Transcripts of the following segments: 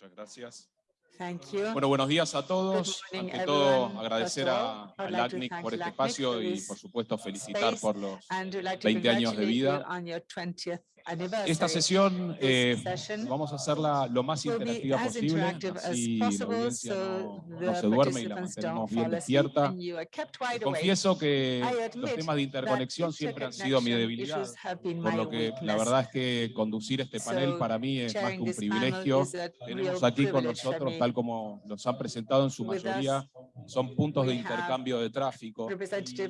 Muchas gracias. Thank you. Bueno, buenos días a todos. Morning, Ante todo, everyone. agradecer a, all, I would al like to ACNIC thank por este LACNIC espacio y, por supuesto, felicitar por los like to 20 años de vida. On your 20th anniversary. Esta sesión eh, vamos a hacerla lo más interactiva posible, así la audiencia no, se duerme y la mantenemos bien despierta. Confieso que los temas de interconexión siempre han sido mi debilidad, por lo que la verdad es que conducir este panel para mí es más que un privilegio. Tenemos aquí con nosotros, tal como los han presentado en su mayoría, son puntos de intercambio de tráfico.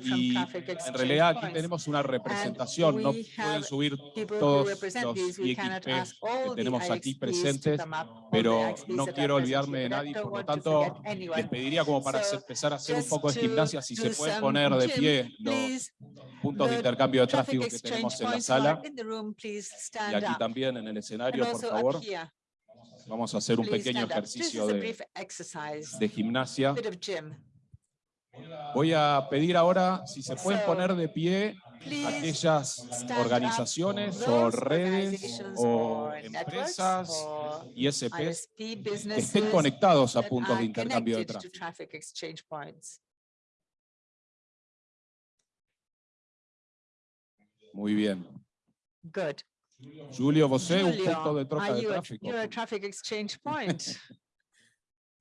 Y en realidad aquí tenemos una representación, no pueden subir todos los que tenemos aquí presentes, pero no quiero olvidarme de nadie, por lo tanto les pediría como para empezar a hacer un poco de gimnasia, si se some poner de pie los puntos de intercambio de tráfico que tenemos en la sala. y aquí también en el escenario, por favor. Vamos a hacer un pequeño ejercicio de, de gimnasia. Voy a pedir ahora si se pueden poner de pie aquellas organizaciones o redes o empresas ISP que estén conectados a puntos de intercambio de tráfico. Muy bien. Good. Julio, vos un Julio, punto de troca de a, tráfico. you're a traffic exchange point?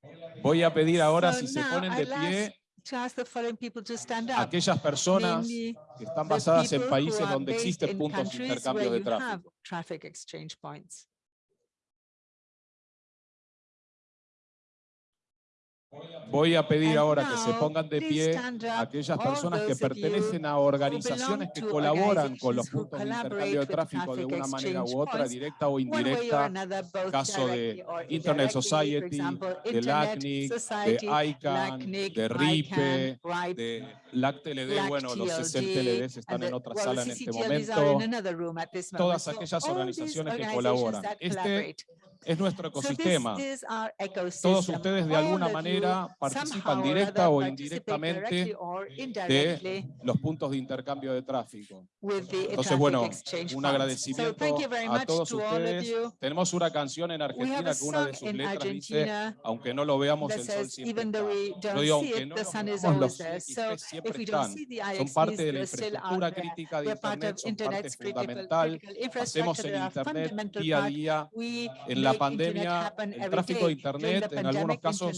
Voy a pedir ahora So si se ponen de pie ask to ask the following people to stand up. aquellas personas que están basadas en países donde existen puntos de intercambio de tráfico. Voy a pedir ahora que se pongan de pie aquellas personas que pertenecen a organizaciones que colaboran con los puntos de intercambio de tráfico de una manera u otra, directa o indirecta, caso de Internet Society, de LACNIC, de ICANN, de RIPE, de LACTLD, bueno, los LACTLD, CCTLDs están and en otra sala en este momento. todas aquellas organizaciones que colaboran. Este. Es nuestro ecosistema. Todos ustedes de alguna you manera participan directa o indirectamente de los puntos de intercambio de tráfico. Entonces, bueno, un agradecimiento thank you very a much todos ustedes. Tenemos una canción en Argentina que una de sus letras dice, aunque no lo veamos, el sol siempre está. Yo digo, aunque no is veamos, los. IXP siempre están. Son parte de la infraestructura crítica de Internet, son parte fundamental. Hacemos el Internet día a día. En la pandemia, el tráfico de Internet en algunos casos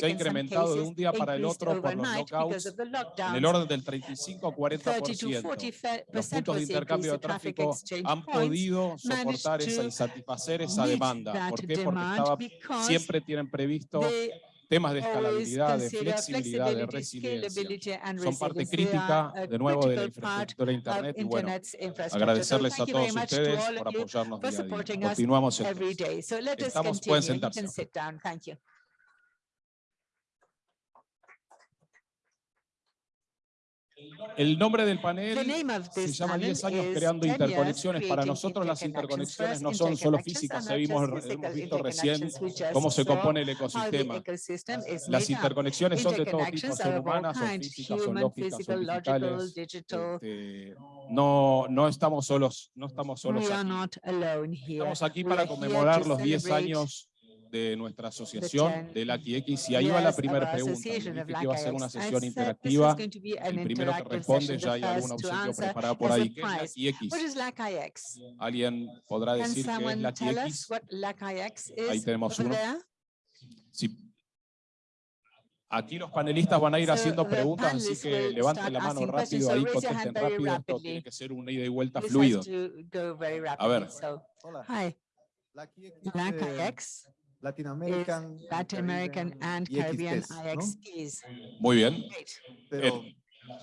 se ha incrementado de un día para el otro por los the en el orden del 35 a 30 to 40%. 40 Los puntos de intercambio de tráfico han podido soportar esa y satisfacer esa demanda. ¿Por qué? Porque estaba, siempre tienen previsto temas de escalabilidad, de flexibilidad, de resiliencia. Son parte crítica, de nuevo, de la infraestructura de Internet y bueno, agradecerles a todos ustedes por apoyarnos día a día. Continuamos entonces. Estamos- pueden sentarse. can sit down. Thank you. El nombre del panel se llama panel 10 años creando 10 years interconexiones. Para nosotros las interconexiones no son solo físicas, hemos, hemos visto recién cómo se compone el ecosistema. Las interconexiones son de todo tipo, son humanas, son físicas, son lógicas, son logical, digitales. digital. Este, no, no estamos solos, no estamos solos aquí. Estamos aquí para conmemorar los 10 celebrate años de nuestra asociación 10 de la X y ahí va la primera our pregunta. dije que iba a ser una sesión interactiva. El primero que responde, ya hay algún obsequio preparado por ahí. ¿Qué es la. X? ¿Alguien podrá decir qué es la tell us X? what LACIX Ahí is tenemos uno. Sí. Aquí los panelistas van a ir haciendo preguntas, así que levanten la mano rápido, ahí contesten rápido. Esto tiene que ser un ida y vuelta fluido. A ver. Hola. hi, La KX, eh, LACIX Latin American, Latin American and Caribbean. IXPs. Muy bien. Great. Pero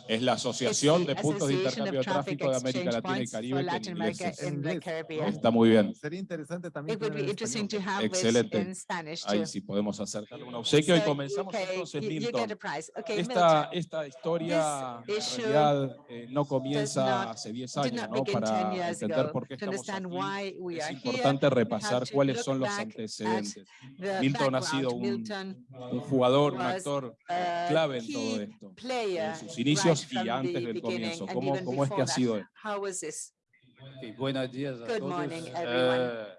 Es la Asociación It's the de Puntos de Intercambio of de Traffic Tráfico de América Latina y Caribe, que en inglés es. Está muy bien. sería interesante también It would tener be en interesting to español. have it Excelente. in Spanish Ahí sí podemos hacerle un obsequio y comenzamos entonces, you- you get Milton. a prize. Okay, Esta, esta historia en realidad eh, no comienza not- hace 10 did años, not ¿no? begin 10 Para entender por qué To estamos aquí, es are importante repasar cuáles son los antecedentes. the Milton ha sido un, Milton, un jugador, un actor a clave en todo esto. En sus inicios right y from antes the del beginning comienzo. and ¿Cómo, even cómo es que before ha that. sido él? How was this? Ok, buenos días a Good todos. morning, Eh, everyone.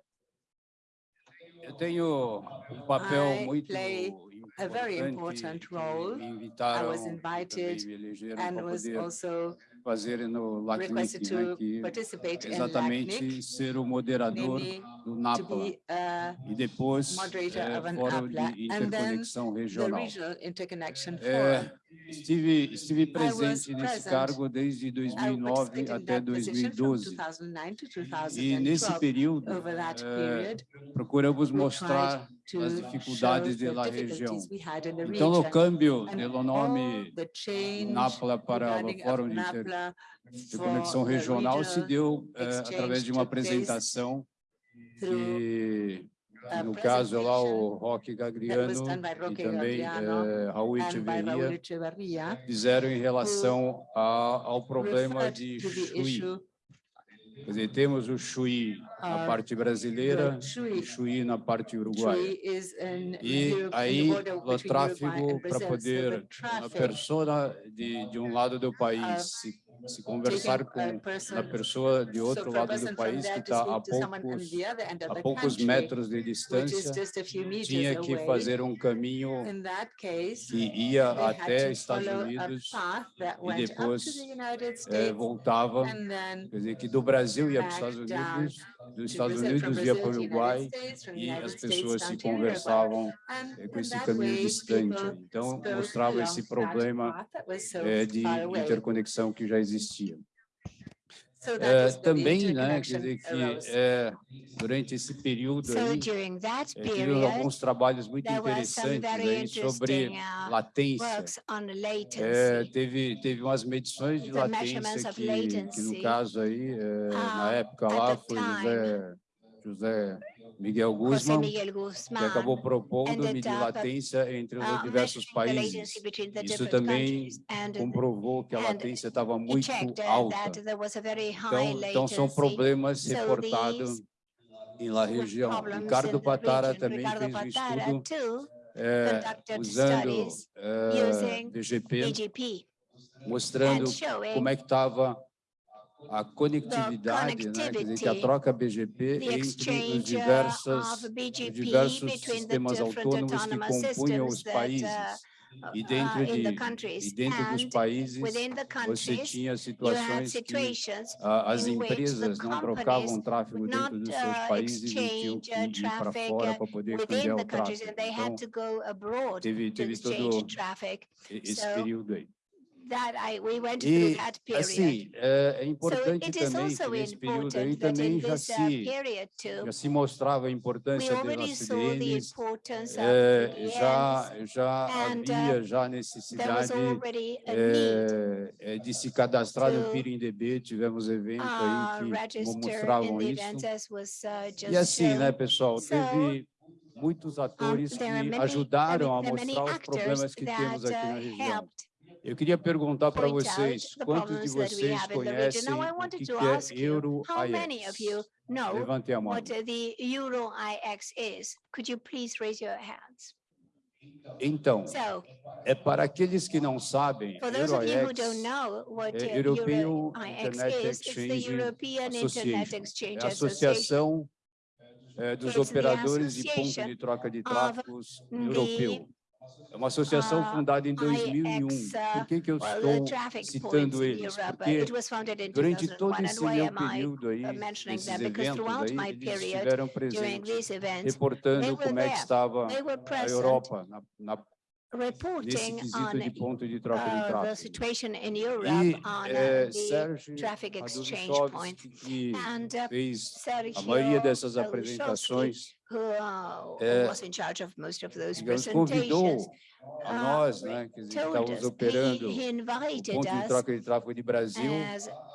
Eu tenho um papel I muito play a very important importante que role. me I invitaram, was também invited me elegeram and para was poder also fazer no LACNIC, requested né, to que participate é in exatamente LACNIC, ser o moderador namely do NAPLA e depois é, Fórum de Interconexão Regional. É, estive, estive presente nesse cargo desde 2009 até 2012 e nesse período é, procuramos mostrar as dificuldades da região. Então, o câmbio pelo nome NAPLA para o Fórum de Interconexão Regional se deu é, através de uma apresentação que, a que no caso lá o presentation Roque that was Gagriano done by e Roque também Gagliano eh, Raul and by Raul Echeverria Echeverria fizeram em relação a- ao problema referred de to the Chuí. issue Quer dizer, temos o Chuí na of parte brasileira the e Chuí. Chuí na parte uruguaia. Chuí is in E Europe, in the aí border o between Uruguay tráfego and para Brazil. So poder the a traffic pessoa de, de um lado do país of se, se conversar com a pessoa de outro lado do país que está a poucos, a poucos metros de distância, tinha que fazer um caminho que ia até Estados Unidos e depois é, voltava, quer dizer, que do Brasil ia para os Estados Unidos dos Estados Unidos via para o Uruguai e as pessoas se conversavam eh, com né? então, esse caminho distante. Então, mostrava esse problema eh, de interconexão que já existia. É, também, né, quer dizer que é, durante esse período so, é, alguns trabalhos muito interessantes aí, sobre latência. Teve, teve umas medições de latência que, que, no caso aí, na época lá, foi José, José Miguel José Guzman, Miguel que Guzmán acabou propondo ended medir up, latência entre os uh, diversos measuring the países. latency between the Isso different também countries. And comprovou que a and latência estava he muito checked uh, alta. that there was a very high Então, então são latency. problemas So reportados these em la were região. problems Ricardo in the Patara region. também Ricardo fez um Patara estudo too é, conducted usando studies é, using BGP, BGP mostrando and showing como é que estava a conectividade, né? Quer dizer, que a connectivity, troca BGP the entre os exchange uh, diversas, of os BGP diversos between the sistemas different autônomos que autonomous compunham os systems that países. uh, E dentro, uh, in the de, countries. e dentro dos And países, within the você countries, tinha you had situações que situations ah, as in which the empresas não companies trocavam tráfego would dentro not dos seus uh, países e tinham exchange que uh, ir para traffic fora uh, para poder within cambiar the o countries tráfego. and they Então, had to go abroad teve, to teve exchange todo traffic. e- esse So, período aí. That I, we went through E, that period. assim, é, é So importante it is também que also nesse período aí important that também in já this uh, se, period too, já se mostrava a we importância already das saw the CDNs, importance of é, CDNs. já, já and, uh, havia já There was necessidade already a need é, é, de se cadastrar no to, PIRINDB, tivemos eventos uh, aí que mo- register in mostravam the isso. events as was uh, just E assim, né, shown. pessoal, So, teve muitos atores que there are many- ajudaram a there are many mostrar os actors problemas que that temos aqui na uh, região. Helped Eu queria perguntar para point out vocês, the quantos de problems that we vocês have in the region. conhecem Now I o wanted que, to que é ask you, how many of you Euro-AIX? know Levantem a mão. what uh, the Euro IX is? Could you please raise your hands? Então, So, é para aqueles que não sabem, for those of you who Euro-AIX don't know what é uh, European Euro IX Internet is, it's the Exchange European Internet Association. Exchange É a Association. associação é, dos It's the operadores de ponto association de troca de of tráfegos the, europeu. É uma associação uh, fundada em 2001. IX, Por que, que eu Well, the estou traffic points citando in eles? Europe, uh, Porque it was founded in durante 2001. todo And esse why meu am I período aí, uh, mentioning esses that? Because eventos throughout aí, my eles period, estiveram during presentes, these events, reportando they were como é que there. estava they were a present Europa na, na, nesse reporting quesito de on ponto de troca de uh, the situation in Europe E on uh, eh, the Sérgio traffic exchange point. Que And uh, fez a Sergio maioria dessas apresentações, who uh, eh, was in charge of most of those digamos, presentations, a uh, nós, né, que estávamos us, operando he o ponto de troca de tráfego de Brasil, as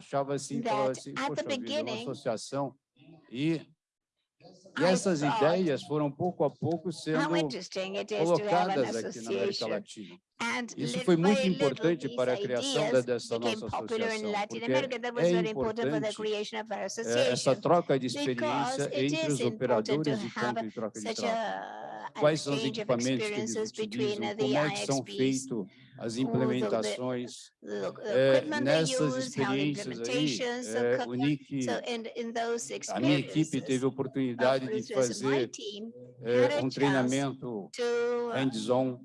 achava assim, falava assim, poxa vida, é uma associação. E, e essas ideias foram, pouco a pouco, sendo colocadas aqui na América Latina. Isso foi muito importante para a criação dessa nossa associação, porque é importante é, essa troca de experiência entre os operadores de campo e troca de trabalho. Quais são os equipamentos que eles utilizam, como é que são feitos as implementações é, nessas experiências aí, é, o Nick, a minha equipe teve a oportunidade de fazer é, um treinamento hands-on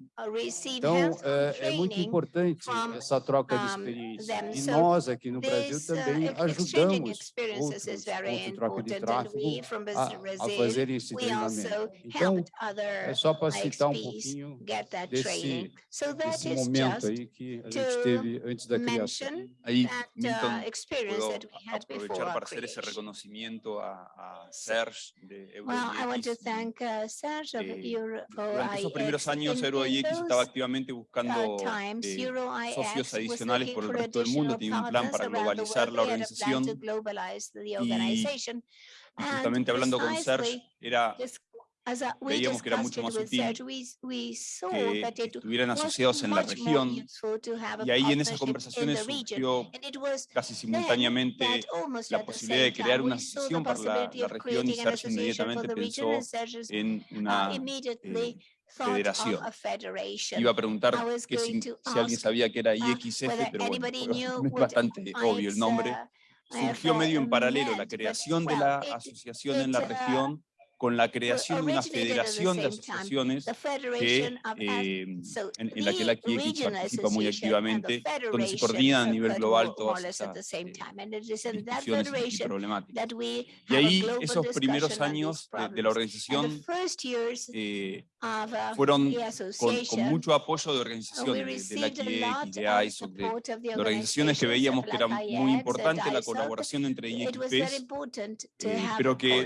então, é, é, muito importante essa troca de experiências E nós, aqui no Brasil, também ajudamos outros, outros troca de tráfego a, a fazer esse treinamento. Então, é só para citar um pouquinho desse, desse momento aí que a gente teve antes da criação. Aí, então puedo aprovechar para fazer esse reconhecimento a, a Serge de Eurogeek. Well, I want to thank, uh, Serge of eh, Euro, Durante esos primeros años, Eurogeek Estaba activamente buscando eh, socios adicionales por el resto del mundo, tenía un plan para globalizar la organización y justamente hablando con Serge, era veíamos que era mucho más útil que estuvieran asociados en la región. y ahí en esas conversaciones surgió casi simultáneamente la posibilidad de crear una asociación para la, la región y Sergio inmediatamente pensó en una federación. Iba a preguntar que si, si, alguien sabía que era IXF, pero bueno, es bastante obvio el nombre. Surgió medio en paralelo la creación de la asociación en la región con la creación de una federación de asociaciones que, eh, en, en, la que la KIEX participa muy activamente, donde se coordina a nivel global todas estas eh, discusiones y problemáticas. Y ahí, esos primeros años de, de la organización, eh, fueron con, mucho apoyo de organizaciones de, de la IEC, de ISOC, de, de, organizaciones que veíamos que era muy importante la colaboración entre IEC pero que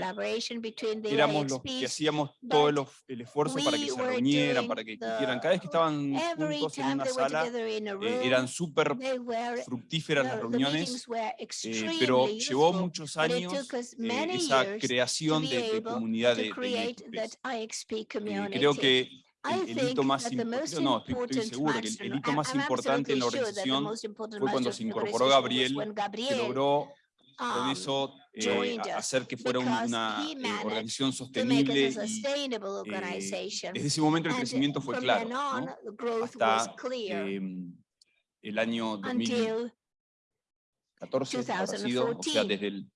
éramos los que hacíamos todo el esfuerzo para que se reunieran, para que quieran. Cada vez que estaban juntos en una sala, eh, eran súper fructíferas las reuniones, eh, pero llevó muchos años eh, esa creación de, de comunidad de, IXP. creo creo que el, hito más importante, no, estoy, seguro el, hito más importante en la organización fue cuando se incorporó Gabriel, que logró con eso eh, hacer que fuera una eh, organización sostenible y, eh, desde ese momento el crecimiento fue claro, ¿no? hasta em, el año 2014, ha sido, o desde el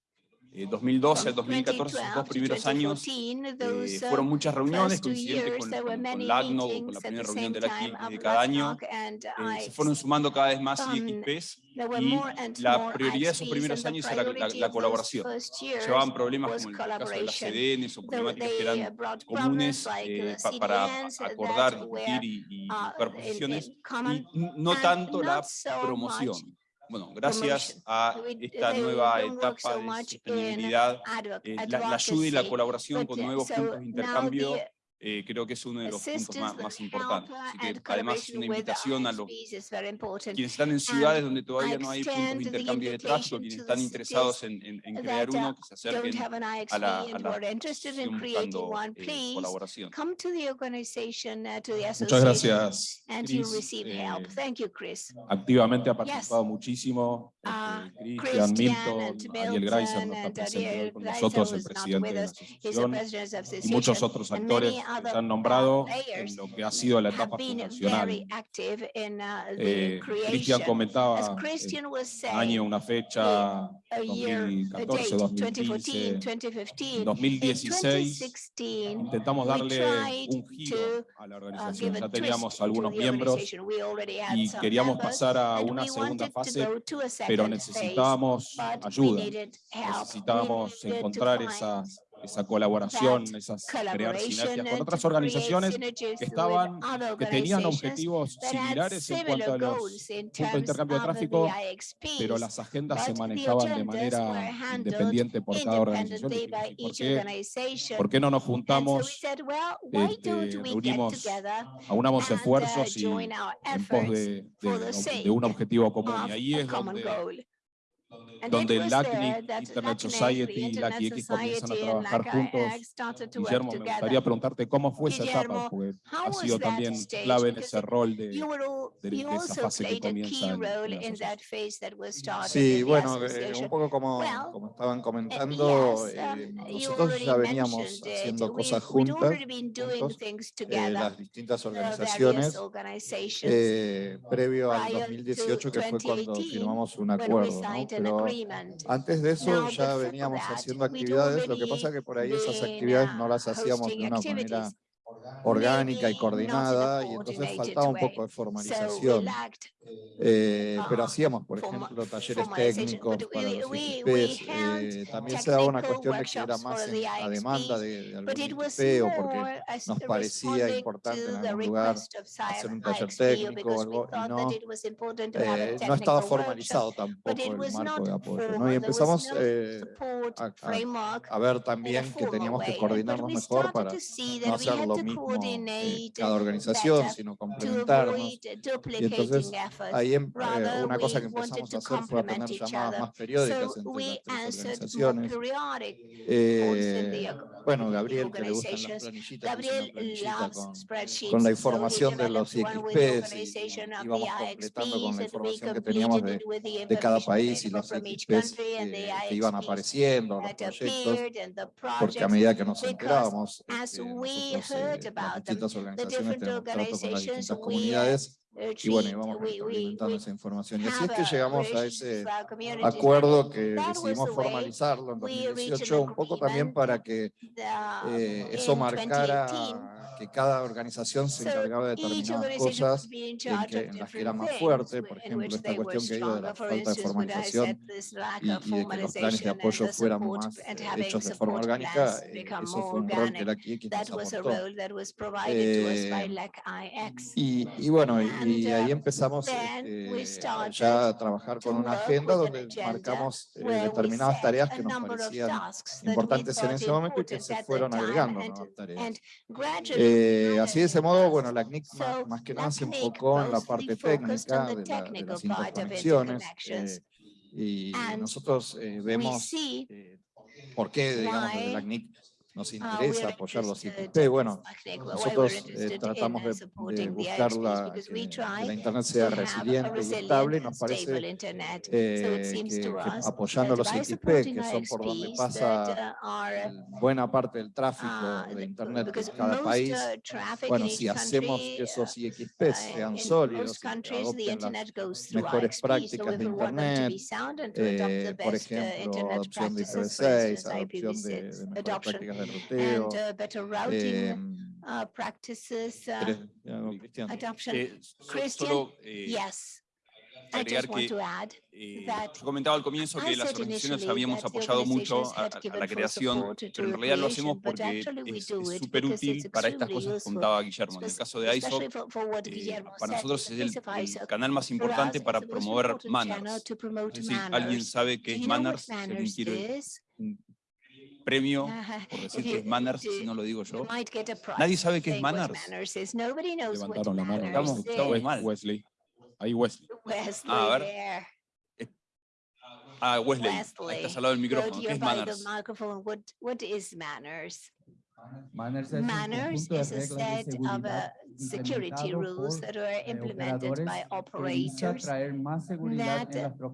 eh, 2012 al 2014, esos dos primeros años, eh, fueron muchas reuniones coincidentes con, con, con LACNO, con la primera reunión de la de cada año. Eh, se fueron sumando cada vez más IXPs y la prioridad de esos primeros años era la, la, colaboración. Llevaban problemas como el caso de las CDNs o problemáticas que eran comunes eh, para acordar, discutir y, y, y no tanto la promoción bueno, gracias a esta nueva etapa de sostenibilidad, eh, la, la, ayuda y la colaboración con nuevos puntos de intercambio eh, creo que es uno de los puntos más, más importantes. Así que además es una invitación a los quienes están en ciudades donde todavía no hay puntos de intercambio de tráfico, quienes están interesados en, en, en crear uno, que se acerquen a la, a la buscando eh, colaboración. Muchas gracias, Chris. Eh, activamente ha participado muchísimo Christian, Milton, Milton Ariel Grayson no está presente con nosotros, el presidente de la asociación, y muchos otros actores que se han nombrado en lo que ha sido la etapa fundacional. Eh, Christian comentaba eh, año, una fecha, 2014, 2015, 2016, intentamos darle un giro a la organización, ya teníamos algunos miembros y queríamos pasar a una segunda fase, pero necesitábamos ayuda, necesitábamos encontrar esas esa colaboración, esas crear sinergias con otras organizaciones que estaban, que tenían objetivos similares en cuanto a los puntos de intercambio de tráfico, pero las agendas se manejaban de manera independiente por cada organización. ¿Por qué, por qué no nos juntamos, este, reunimos, aunamos esfuerzos y en pos de, de, de un objetivo común? Y ahí es donde donde el LACNIC, Internet Society y LACNIC X comienzan a trabajar juntos. Guillermo, me gustaría preguntarte cómo fue esa etapa, porque ha sido también clave en ese rol de, de esa fase que comienza. Sí, bueno, eh, un poco como, como estaban comentando, eh, nosotros ya veníamos haciendo cosas juntas, juntos, eh, las distintas organizaciones, eh, previo al 2018, que fue cuando firmamos un acuerdo, ¿no? pero antes de eso ya veníamos haciendo actividades, lo que pasa que por ahí esas actividades no las hacíamos de una manera orgánica y coordinada, y entonces faltaba un poco de formalización. Eh, pero hacíamos, por ejemplo, talleres técnicos para los ITPs. Eh, también se daba una cuestión de que era más en la demanda de, de algún o porque nos parecía importante en algún lugar hacer un taller técnico o algo, y no, eh, no estaba formalizado tampoco el marco de apoyo. ¿no? Y empezamos eh, a, a, a ver también que teníamos que coordinarnos mejor para no hacerlo lo mismo eh, cada organización, sino complementarnos. Y entonces ahí em, eh, una cosa que empezamos a hacer fue a tener llamadas más periódicas entre las organizaciones. Eh, bueno, Gabriel, que le gustan las planillitas, Gabriel con, eh, con, la información de los IXPs y, y vamos completando con la información que teníamos de, de cada país y los IXPs que iban apareciendo, los proyectos, porque a medida que nos enterábamos, eh, nosotros eh, eh, heard about them, the different organizations we y bueno, y vamos implementando esa información. Y así es que llegamos a ese acuerdo que decidimos formalizarlo en 2018, un poco también para que eh, eso marcara que cada organización se encargaba de determinadas cosas en, que, en, las que era más fuerte, por ejemplo, esta cuestión que digo de la falta de formalización y, y de que los planes de apoyo fueran más eh, hechos de forma orgánica, eh, eso fue un rol que la IX nos aportó. Eh, y, y, bueno, y, y ahí empezamos eh, ya a trabajar con una agenda donde marcamos eh, determinadas tareas que nos parecían importantes en ese momento y que se fueron agregando nuevas tareas. Eh, así de ese modo, bueno, la CNIC más, más, que nada se enfocó en la parte técnica de, la, de las interconexiones eh, y nosotros eh, vemos eh, por qué, digamos, la CNIC nos interesa apoyar los IPP. Bueno, nosotros eh, tratamos de, buscar la, eh, que, la Internet sea resiliente y estable. Nos parece eh, que, apoyando los IPP, que son por donde pasa buena parte del tráfico de Internet de cada país, bueno, si hacemos que esos IXP sean sólidos, mejores prácticas de Internet, por ejemplo, adopción de IPv6, adopción de, de mejores prácticas de and uh, better routing uh, practices, adoption. Eh, Christian, solo, eh, yes. I just want to add eh, that comentaba al comienzo que las organizaciones habíamos apoyado mucho a, a, la creación, pero en realidad lo hacemos porque es súper útil para estas cosas que contaba Guillermo. En el caso de ISOC, eh, para nosotros es el, el, canal más importante para promover manners. Es decir, alguien sabe qué es manners, si alguien quiere premio, por decir que es Manners, si no lo digo yo. Nadie sabe qué es Manners. Levantaron la mano. Estamos, estamos Wesley. Ahí Wesley. Wesley ah, a ver. Eh, ah, Wesley, Wesley. estás al lado del micrófono. ¿Qué es manners? What, what is manners? Manners es, manners un conjunto de reglas de seguridad security rules that are implemented by operators that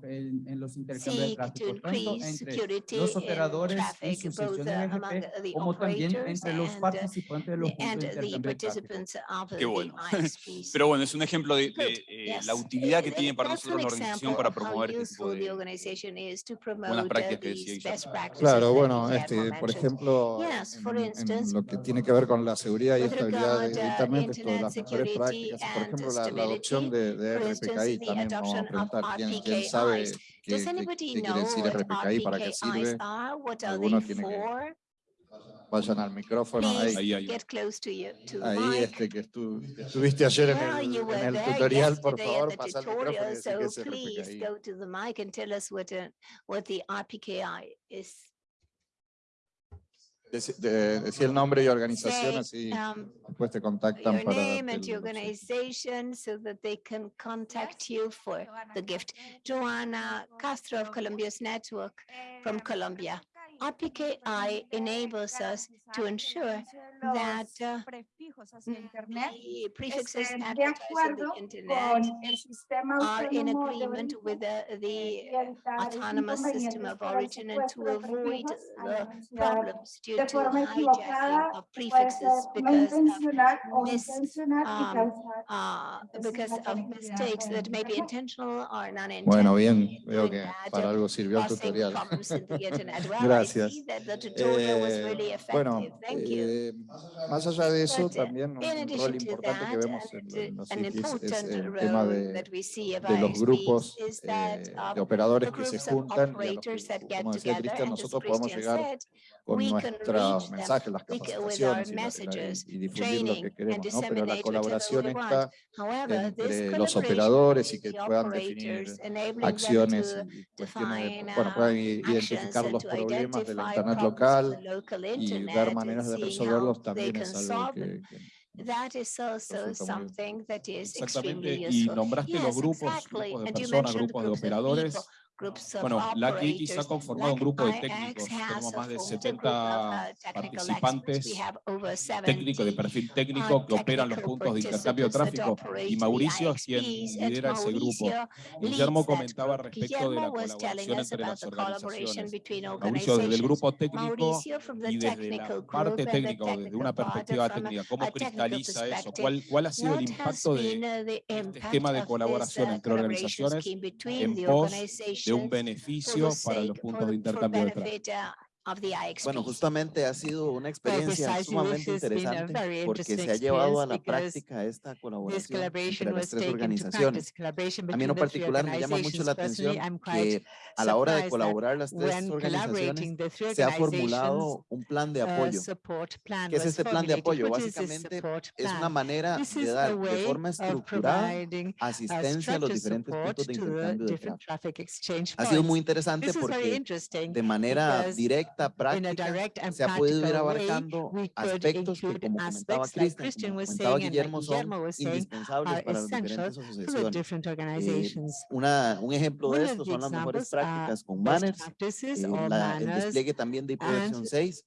en, en los seek to increase security in traffic, both uh, among the operators and, the participants of Qué bueno. Pero bueno, es un ejemplo de, de eh, la utilidad que tiene para nosotros la organización para promover este tipo de buenas uh, prácticas que decía Claro, bueno, este, por ejemplo, en, en lo que tiene que ver con la seguridad y estabilidad de uh, Internet, médico, de las mejores prácticas. Por ejemplo, la, la adopción de, de RPKI, también vamos a preguntar quién, sabe qué, quiere decir RPKI, para qué vayan al micrófono. Ahí, ahí, ahí este que estuviste ayer en el, el tutorial, por favor, pasa al micrófono y so que es RPKI. The mic and the RPKI is. Decí, de, decí el nombre y organización, así um, pues te contactan your para name and organization so that they can contact you for the gift. Joana Castro of Colombia's Network from Colombia. RPKI enables us to ensure that, prefijos hacia mm, Internet. estén de acuerdo con el sistema autónomo with the, the autonomous system of origin and to avoid the problems due to hijacking of prefixes because of, mis, um, uh, because of mistakes that may be intentional or not intentional. Bueno, bien, veo que para algo sirvió el tutorial. Gracias. Eh, bueno, eh, Más allá de eso, But también un rol importante that, que vemos en, en los sitios es el tema de, de los grupos eh, de operadores que se juntan. Y a como decía Cristian, nosotros podemos llegar con nuestros mensajes, las capacitaciones y, messages, y, difundir lo que queremos, ¿no? pero la colaboración está entre los operadores y que puedan definir acciones cuestiones, de, bueno, puedan identificar los problemas de del Internet local y ver maneras de resolverlos también es algo que, que That. Exactamente, y nombraste los grupos, exactly. grupos de personas, grupos de operadores, bueno, la CLIC está conformada un grupo de técnicos, tenemos más de 70 participantes técnicos de perfil técnico que operan los puntos de intercambio de tráfico. y Mauricio es quien lidera ese grupo. Guillermo comentaba respecto de la colaboración entre las organizaciones. Mauricio desde el grupo técnico y desde la parte técnica, o desde una perspectiva técnica, ¿cómo cristaliza eso? ¿Cuál, cuál ha sido el impacto de este esquema de colaboración entre organizaciones en pos de un beneficio para los puntos de intercambio de tráfico of the IXP. Bueno, justamente ha sido una experiencia sumamente interesante porque se ha llevado a la práctica esta colaboración entre las tres organizaciones. A mí en particular me llama mucho la atención que a la hora de colaborar las tres organizaciones se ha formulado un plan de apoyo. ¿Qué es este plan de apoyo? Básicamente es una manera de dar de forma estructurada asistencia a los diferentes puntos de intercambio de tráfico. Ha sido muy interesante porque de manera directa directa, práctica, se ha podido ir abarcando aspectos que, como comentaba Cristian, como comentaba Guillermo, son indispensables para las diferentes asociaciones. Eh, una, un ejemplo de esto son las mejores prácticas con banners, eh, despliegue también de 6,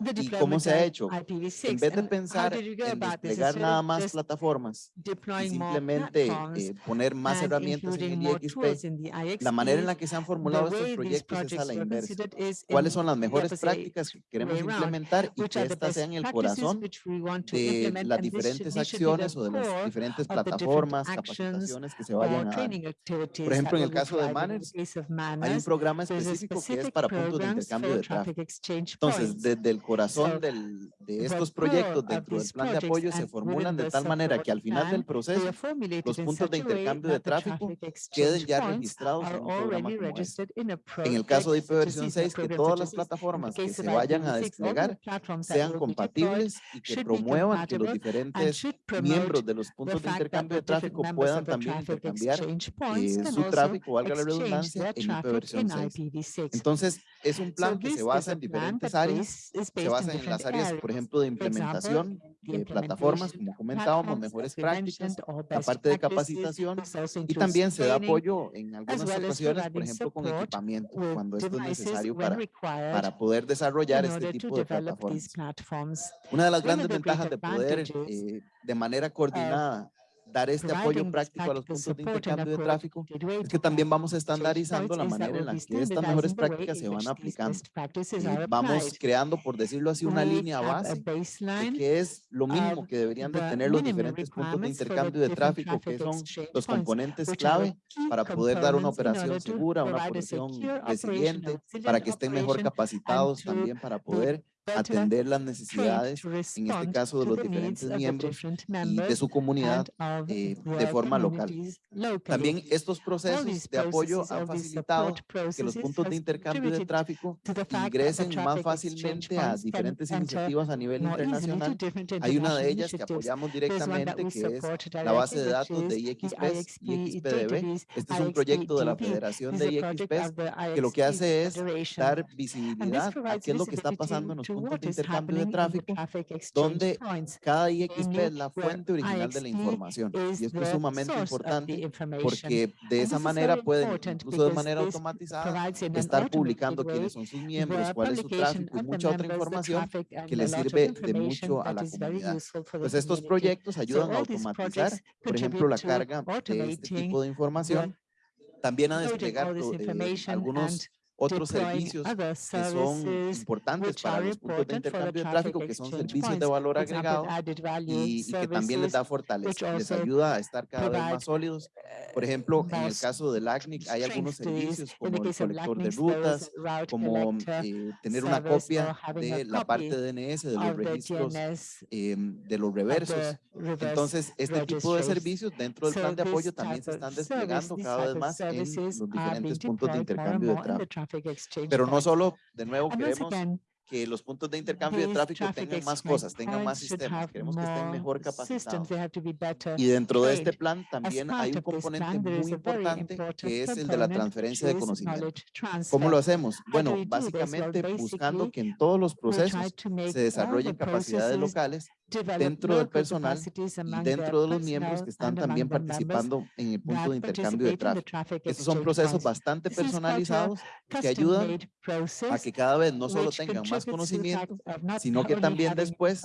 ¿Y cómo se ha hecho? En vez de pensar en desplegar nada más plataformas y simplemente eh, poner más herramientas en el IXP, la manera en la que se han formulado estos proyectos es a la inversa. ¿Cuáles son las mejores prácticas que queremos implementar y que estas sean el corazón de las diferentes acciones o de las diferentes plataformas, capacitaciones que se vayan a dar? Por ejemplo, en el caso de Manners, hay un programa específico que es para puntos de intercambio de tráfico. Entonces, desde el corazón del, de estos proyectos dentro del plan de apoyo se formulan de tal manera que al final del proceso los puntos de intercambio de tráfico queden ya registrados en un programa como este. En el caso de IPv 6, que todas las plataformas que se vayan a desplegar sean compatibles y que promuevan que los diferentes miembros de los puntos de intercambio de tráfico puedan también intercambiar eh, su tráfico, valga la redundancia, en IPv6. Entonces, es un plan que se basa en diferentes áreas se basan en las áreas, por ejemplo, de implementación, de plataformas, como comentábamos, mejores prácticas, la parte de capacitación y también se da apoyo en algunas ocasiones, por ejemplo, con equipamiento, cuando esto es necesario para, para poder desarrollar este tipo de plataformas. Una de las grandes ventajas de poder, eh, de manera coordinada, dar este apoyo práctico a los puntos de intercambio de tráfico, es que también vamos estandarizando la manera en la que estas mejores prácticas se van aplicando. Y vamos creando, por decirlo así, una línea base de que es lo mínimo que deberían de tener los diferentes puntos de intercambio de tráfico, que son los componentes clave para poder dar una operación segura, una operación resiliente, para que estén mejor capacitados también para poder atender las necesidades, en este caso de los diferentes miembros y de su comunidad eh, de forma local. También estos procesos de apoyo han facilitado que los puntos de intercambio de tráfico ingresen más fácilmente a diferentes iniciativas a nivel internacional. Hay una de ellas que apoyamos directamente, que es la base de datos de IXPES, IXPDB. Este es un proyecto de la Federación de IXPES que lo que hace es dar visibilidad a qué es lo que está pasando en los to what is happening in traffic exchange points. Cada IXP es la fuente original de la información. Y esto es sumamente importante porque de esa manera pueden, incluso de manera automatizada, estar publicando quiénes son sus miembros, cuál es su tráfico y mucha otra información que les sirve de mucho a la comunidad. Pues estos proyectos ayudan a automatizar, por ejemplo, la carga de este tipo de información también a desplegar eh, algunos otros servicios que son importantes para los puntos de intercambio de tráfico, que son servicios de valor agregado y, y que también les da fortaleza, les ayuda a estar cada vez más sólidos. Por ejemplo, en el caso del LACNIC hay algunos servicios como el colector de rutas, como eh, tener una copia de la parte de DNS de los registros eh, de los reversos. Entonces, este tipo de servicios dentro del plan de apoyo también se están desplegando cada vez más en los diferentes puntos de intercambio de tráfico exchange Pero no solo, de nuevo, queremos que los puntos de intercambio de tráfico tengan más cosas, tengan más sistemas, queremos que estén mejor capacitados. Y dentro de este plan también hay un componente muy importante que es el de la transferencia de conocimiento. ¿Cómo lo hacemos? Bueno, básicamente buscando que en todos los procesos se desarrollen capacidades locales dentro del personal y dentro de los miembros que están también participando en el punto de intercambio de tráfico. Estos son procesos bastante personalizados que ayudan a que cada vez no solo tengan más conocimiento, sino que también después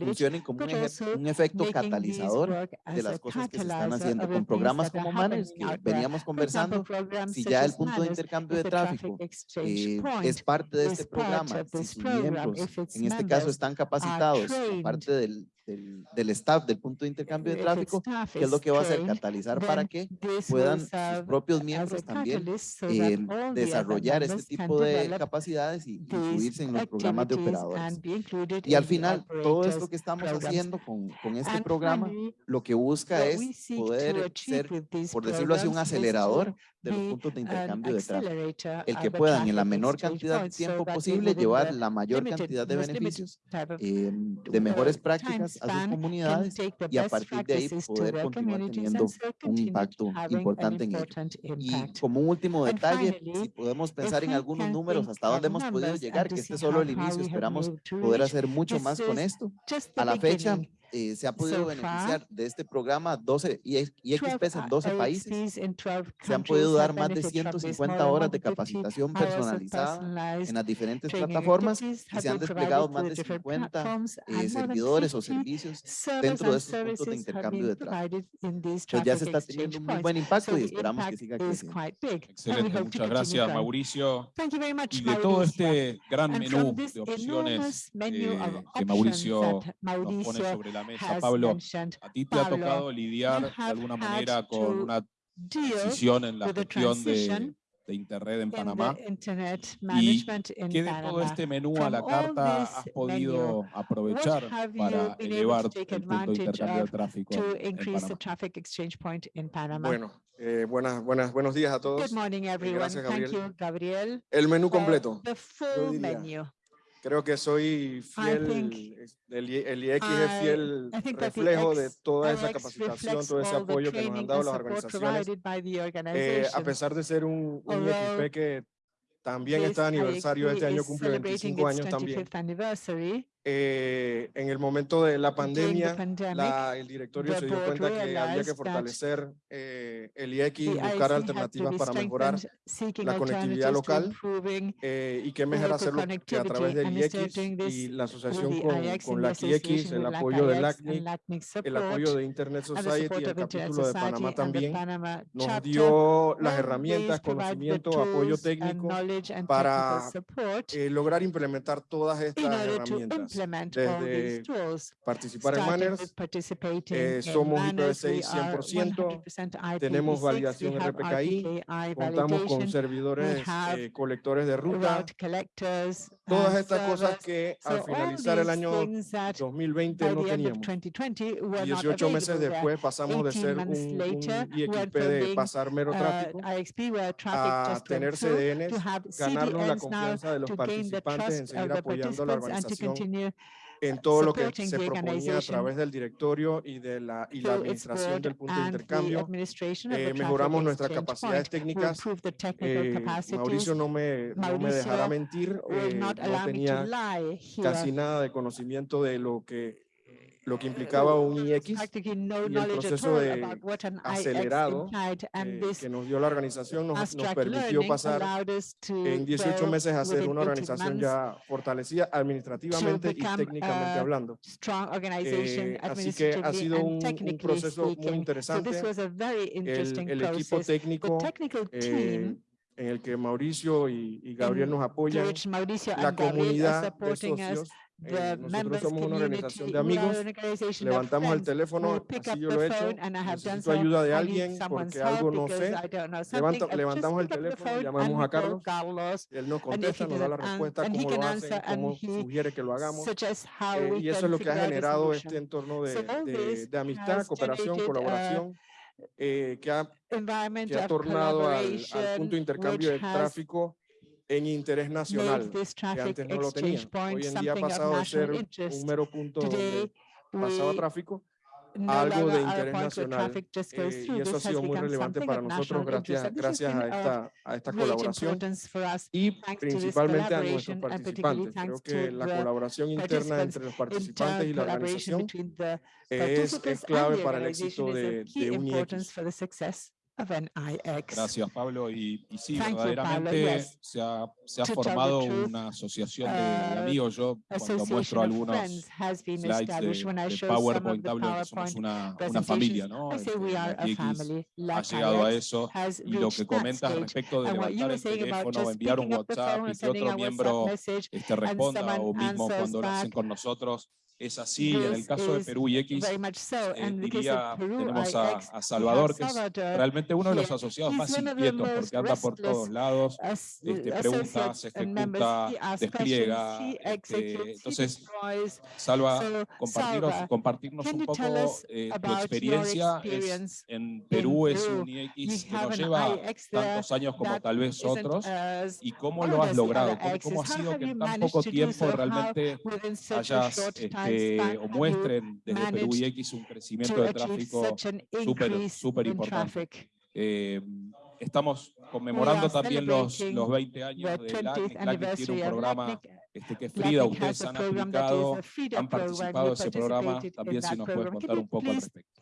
funcionen como un, un efecto catalizador de las cosas que se están haciendo con programas como Manners, que veníamos conversando, si ya el punto de intercambio de tráfico eh, es parte de este programa, si sus miembros, en este caso, están capacitados, parte de the del, del, staff del punto de intercambio de tráfico, que es lo que va a hacer catalizar para que puedan sus propios miembros también eh, desarrollar este tipo de capacidades y incluirse en los programas de operadores. Y al final, todo esto que estamos haciendo con, con este programa, lo que busca es poder ser, por decirlo así, un acelerador de los puntos de intercambio de tráfico, el que puedan en la menor cantidad de tiempo posible llevar la mayor cantidad de beneficios eh, de mejores prácticas a sus comunidades y a partir de ahí poder continuar teniendo un impacto importante en ello. Y como último detalle, si podemos pensar en algunos números hasta dónde hemos podido llegar, que este es solo el inicio, esperamos poder hacer mucho más con esto. A la fecha, eh, se ha podido so beneficiar far, de este programa 12 y, y en 12 países. Se han podido dar más de 150 horas de capacitación personalizada en las diferentes plataformas y se han desplegado más de 50 eh, servidores o servicios dentro de estos puntos de intercambio de tráfico. Ya se está teniendo un muy buen impacto y esperamos que siga creciendo. Excelente, muchas gracias Mauricio. Y de todo este gran menú de opciones eh, que Mauricio nos pone sobre la la mesa. Pablo, a ti te ha tocado lidiar de alguna manera con una decisión en la gestión de, de Internet en Panamá. ¿Y qué de todo este menú a la carta has podido aprovechar para elevar el punto de intercambio de tráfico en Panamá? Bueno, eh, buenas, buenas, buenos días a todos. Good morning, eh, everyone. Gracias, Gabriel. Thank you, Gabriel. El menú completo. The full menu. Creo que soy fiel, el, el IX es fiel reflejo de toda esa capacitación, todo ese apoyo que nos han dado las organizaciones. Eh, a pesar de ser un, un IXP que también está de aniversario, este año cumple 25 años también eh, en el momento de la pandemia, pandemic, el directorio se dio cuenta que había que fortalecer eh, el IEC y buscar alternativas para mejorar la conectividad local eh, y qué mejor hacerlo que a través del IEC y la asociación con, la IEC, el apoyo del ACNIC, el apoyo de Internet Society, el capítulo de Panamá también, nos dio las herramientas, conocimiento, apoyo técnico para eh, lograr implementar todas estas herramientas implement all these. Participar en Manners, eh, somos IPv6 100%, tenemos validación RPKI, contamos con servidores eh, colectores de ruta, Todas estas cosas que al finalizar el año 2020 no teníamos. 18 meses después pasamos de ser un, un IXP de pasar mero tráfico a tener CDNs, ganarnos la confianza de los participantes en seguir apoyando la organización en todo lo que se proponía a través del directorio y de la, y la administración del punto de intercambio. Eh, mejoramos nuestras capacidades técnicas. Eh, Mauricio no me, no me dejará mentir, eh, no tenía casi nada de conocimiento de lo que lo que implicaba un IX y el proceso de acelerado eh, que nos dio la organización nos, nos permitió pasar en 18 meses a ser una organización ya fortalecida administrativamente y técnicamente hablando. Eh, así que ha sido un, un proceso muy interesante. El, el equipo técnico eh, en el que Mauricio y, y Gabriel nos apoyan, la comunidad de socios, eh, nosotros somos una organización de amigos, levantamos el teléfono, así yo lo he hecho, necesito ayuda de alguien porque algo no sé, Levanta, levantamos el teléfono, llamamos a Carlos, él nos contesta, nos da la respuesta, cómo lo hace, cómo sugiere que lo hagamos, eh, y eso es lo que ha generado este entorno de, de, de amistad, cooperación, colaboración, eh, que, ha, que ha tornado al, al punto de intercambio de tráfico en interés nacional, que antes no lo tenía. Hoy en día ha pasado de ser un mero punto donde pasaba tráfico algo de interés nacional eh, y eso ha sido muy relevante para nosotros gracias, gracias a esta, a esta colaboración y principalmente a nuestros participantes. Creo que la colaboración interna entre los participantes y la organización es, es clave para el éxito de, de UNIX of an IX. Gracias, Pablo. Y, y sí, Thank verdaderamente you, yes. se, ha, se ha formado truth, una asociación de, de amigos. Yo cuando muestro algunos slides de, de PowerPoint, hablo somos una, una familia, ¿no? Este, ha llegado a eso. Y lo que comentas respecto de levantar el teléfono, o enviar un WhatsApp y que otro miembro este responda, o mismo cuando lo hacen con nosotros, es así. En el caso de Perú y X, so. eh, diría, tenemos a, Salvador, que es realmente uno de los asociados más inquietos, porque anda por todos lados, este, pregunta, se ejecuta, despliega. Este, entonces, Salva, so, compartirnos, un poco eh, tu experiencia. En Perú es un IX que nos lleva tantos años como tal vez otros, y cómo lo has logrado, cómo, ha sido que en tan poco tiempo realmente hayas que o muestren desde Perú y X un crecimiento de tráfico súper importante. Eh, estamos conmemorando también los, los 20 años de LACNIC. LACNIC tiene un programa este, que Frida, ustedes han aplicado, han participado de ese programa, también si nos puedes contar un poco al respecto.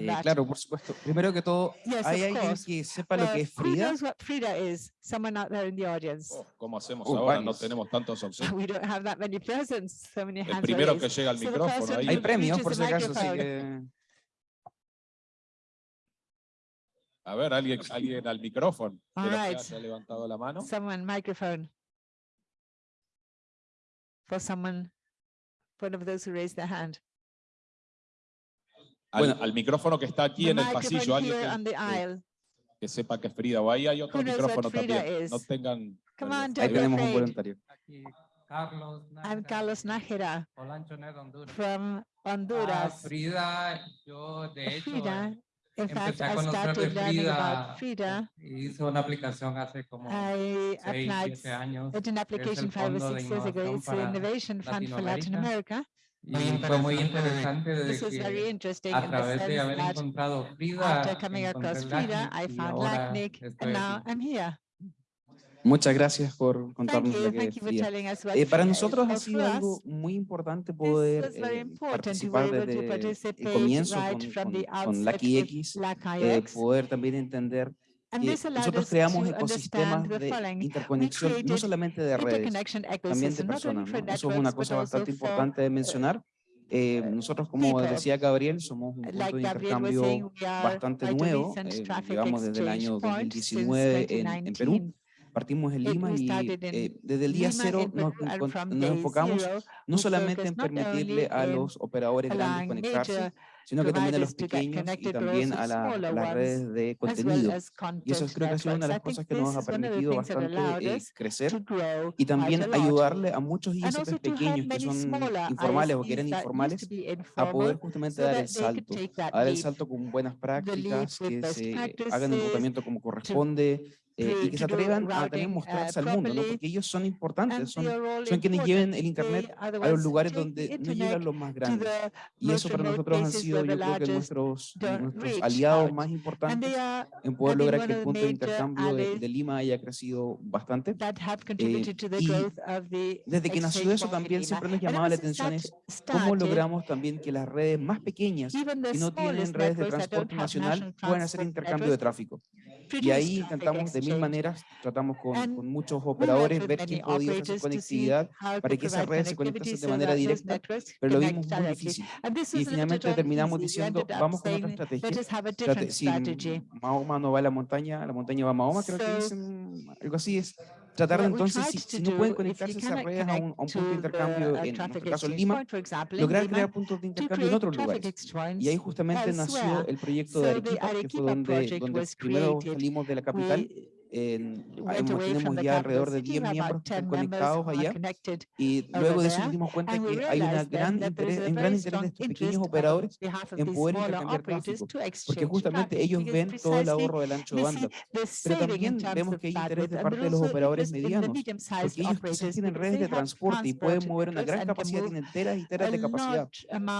Eh, claro, por supuesto. Primero que todo, ¿hay alguien que sepa lo que es Frida? Oh, ¿Cómo hacemos uh, ahora? No tenemos tantos opciones. El primero que llega al micrófono. Hay premios, por si acaso, así que... A ver, alguien, alguien al micrófono. All right. Se ha levantado la mano. Someone, microphone. For someone, one of those who raised their hand. Al, bueno, al micrófono que está aquí en el pasillo, alguien que, que, que, sepa que es Frida, o ahí hay otro micrófono también, is. no tengan... Come on, ahí tenemos un voluntario. Carlos Nájera. I'm Carlos Nájera. Hola, Honduras. From Honduras. Ah, Frida, yo de hecho... Frida, eh, In fact, I started learning about Frida. Hizo una aplicación hace como I applied. siete. Did an application five or six years ago. It's the Innovation Fund for Latin America. Y fue muy interesante de This que very interesting a través de haber encontrado Frida, after coming across Frida, I found Lacnic, and now I'm here. Muchas gracias por contarnos lo que well. eh, para nosotros ha sido algo muy importante poder eh, participar desde el comienzo con, con, con Lucky X, eh, poder también entender que nosotros creamos ecosistemas de interconexión, no solamente de redes, también de personas. ¿no? Eso es una cosa bastante importante de mencionar. Eh, nosotros, como decía Gabriel, somos un punto de intercambio bastante nuevo, eh, llevamos desde el año 2019 en, en Perú, partimos en Lima y eh, desde el día cero nos, nos enfocamos no solamente en permitirle a los operadores grandes conectarse, sino que también a los pequeños y también a, la, a las redes de contenido. Y eso creo que ha sido una de las cosas que nos ha permitido bastante eh, crecer y también ayudarle a muchos ISPs pequeños que son informales o que eran informales a poder justamente dar el salto, a dar el salto con buenas prácticas, que se eh, hagan el reclutamiento como corresponde, eh, y que se atrevan a también mostrarse al mundo, ¿no? porque ellos son importantes, son, son quienes lleven el Internet a los lugares donde no llegan los más grandes. Y eso para nosotros han sido, yo creo que nuestros, nuestros aliados más importantes en poder lograr que el punto de intercambio de, de Lima haya crecido bastante. Eh, y desde que nació eso también siempre nos llamaba la atención es cómo logramos también que las redes más pequeñas que no tienen redes de transporte nacional puedan hacer intercambio de tráfico. Y ahí intentamos de mil maneras, tratamos con, muchos operadores, ver quién podía hacer conectividad para que esas redes se conectasen de manera directa, pero lo vimos muy difícil. Y finalmente terminamos diciendo, vamos con otra estrategia. Si Mahoma no va a la montaña, la montaña va a Mahoma, creo que dicen algo así es tratar entonces, si, no pueden conectarse esas redes a un, punto de intercambio, en nuestro caso Lima, lograr crear puntos de intercambio en otros lugares. Y ahí justamente nació el proyecto de Arequipa, que fue donde primero salimos de la capital en, tenemos ah, ya alrededor de 10 miembros conectados allá y luego de eso nos dimos cuenta que hay una gran interés, un gran interés de estos pequeños operadores en poder intercambiar tráfico, porque justamente ellos ven todo el ahorro del ancho de banda. Pero también vemos que hay interés de parte de los operadores medianos, porque ellos pues tienen redes de transporte y pueden mover una gran capacidad, tienen teras y teras de capacidad.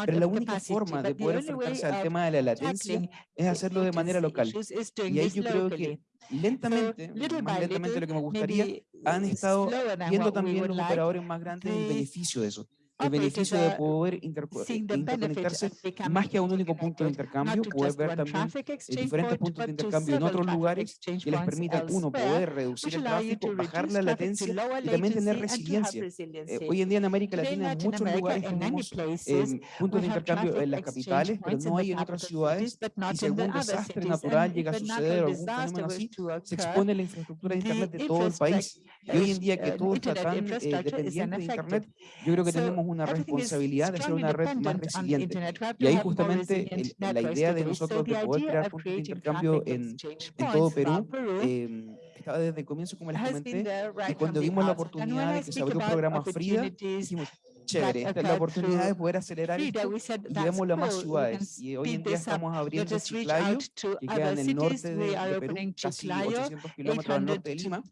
Pero la única forma de poder enfrentarse al tema de la latencia es hacerlo de manera local. Y ahí yo creo que lentamente, más lentamente little, lo que me gustaría, han estado viendo también los operadores más grandes el beneficio de eso el beneficio de poder eh, interconectarse más que a un único punto de intercambio, poder ver también eh, diferentes puntos de intercambio en otros lugares que les permitan, uno, poder reducir el tráfico, bajar la latencia y también tener resiliencia. Eh, hoy en día en América Latina en muchos lugares tenemos eh, puntos de intercambio en las capitales, pero no hay en otras ciudades y si algún desastre natural llega a suceder o algún fenómeno así, se expone la infraestructura de Internet de todo el país. Y hoy en día que todo está tan eh, dependiente de Internet, yo creo que tenemos una responsabilidad de ser una red más resiliente. Y ahí justamente la idea de nosotros de poder crear puntos de intercambio en, todo Perú eh, estaba desde el comienzo, como les comenté, y cuando vimos la oportunidad de que se abrió un programa FRIDA, dijimos, chévere that, that la oportunidad de poder acelerar esto y démoslo a más ciudades. Y hoy en día estamos abriendo Chiclayo, que queda en el norte de, Perú, casi 800 kilómetros al norte de Lima,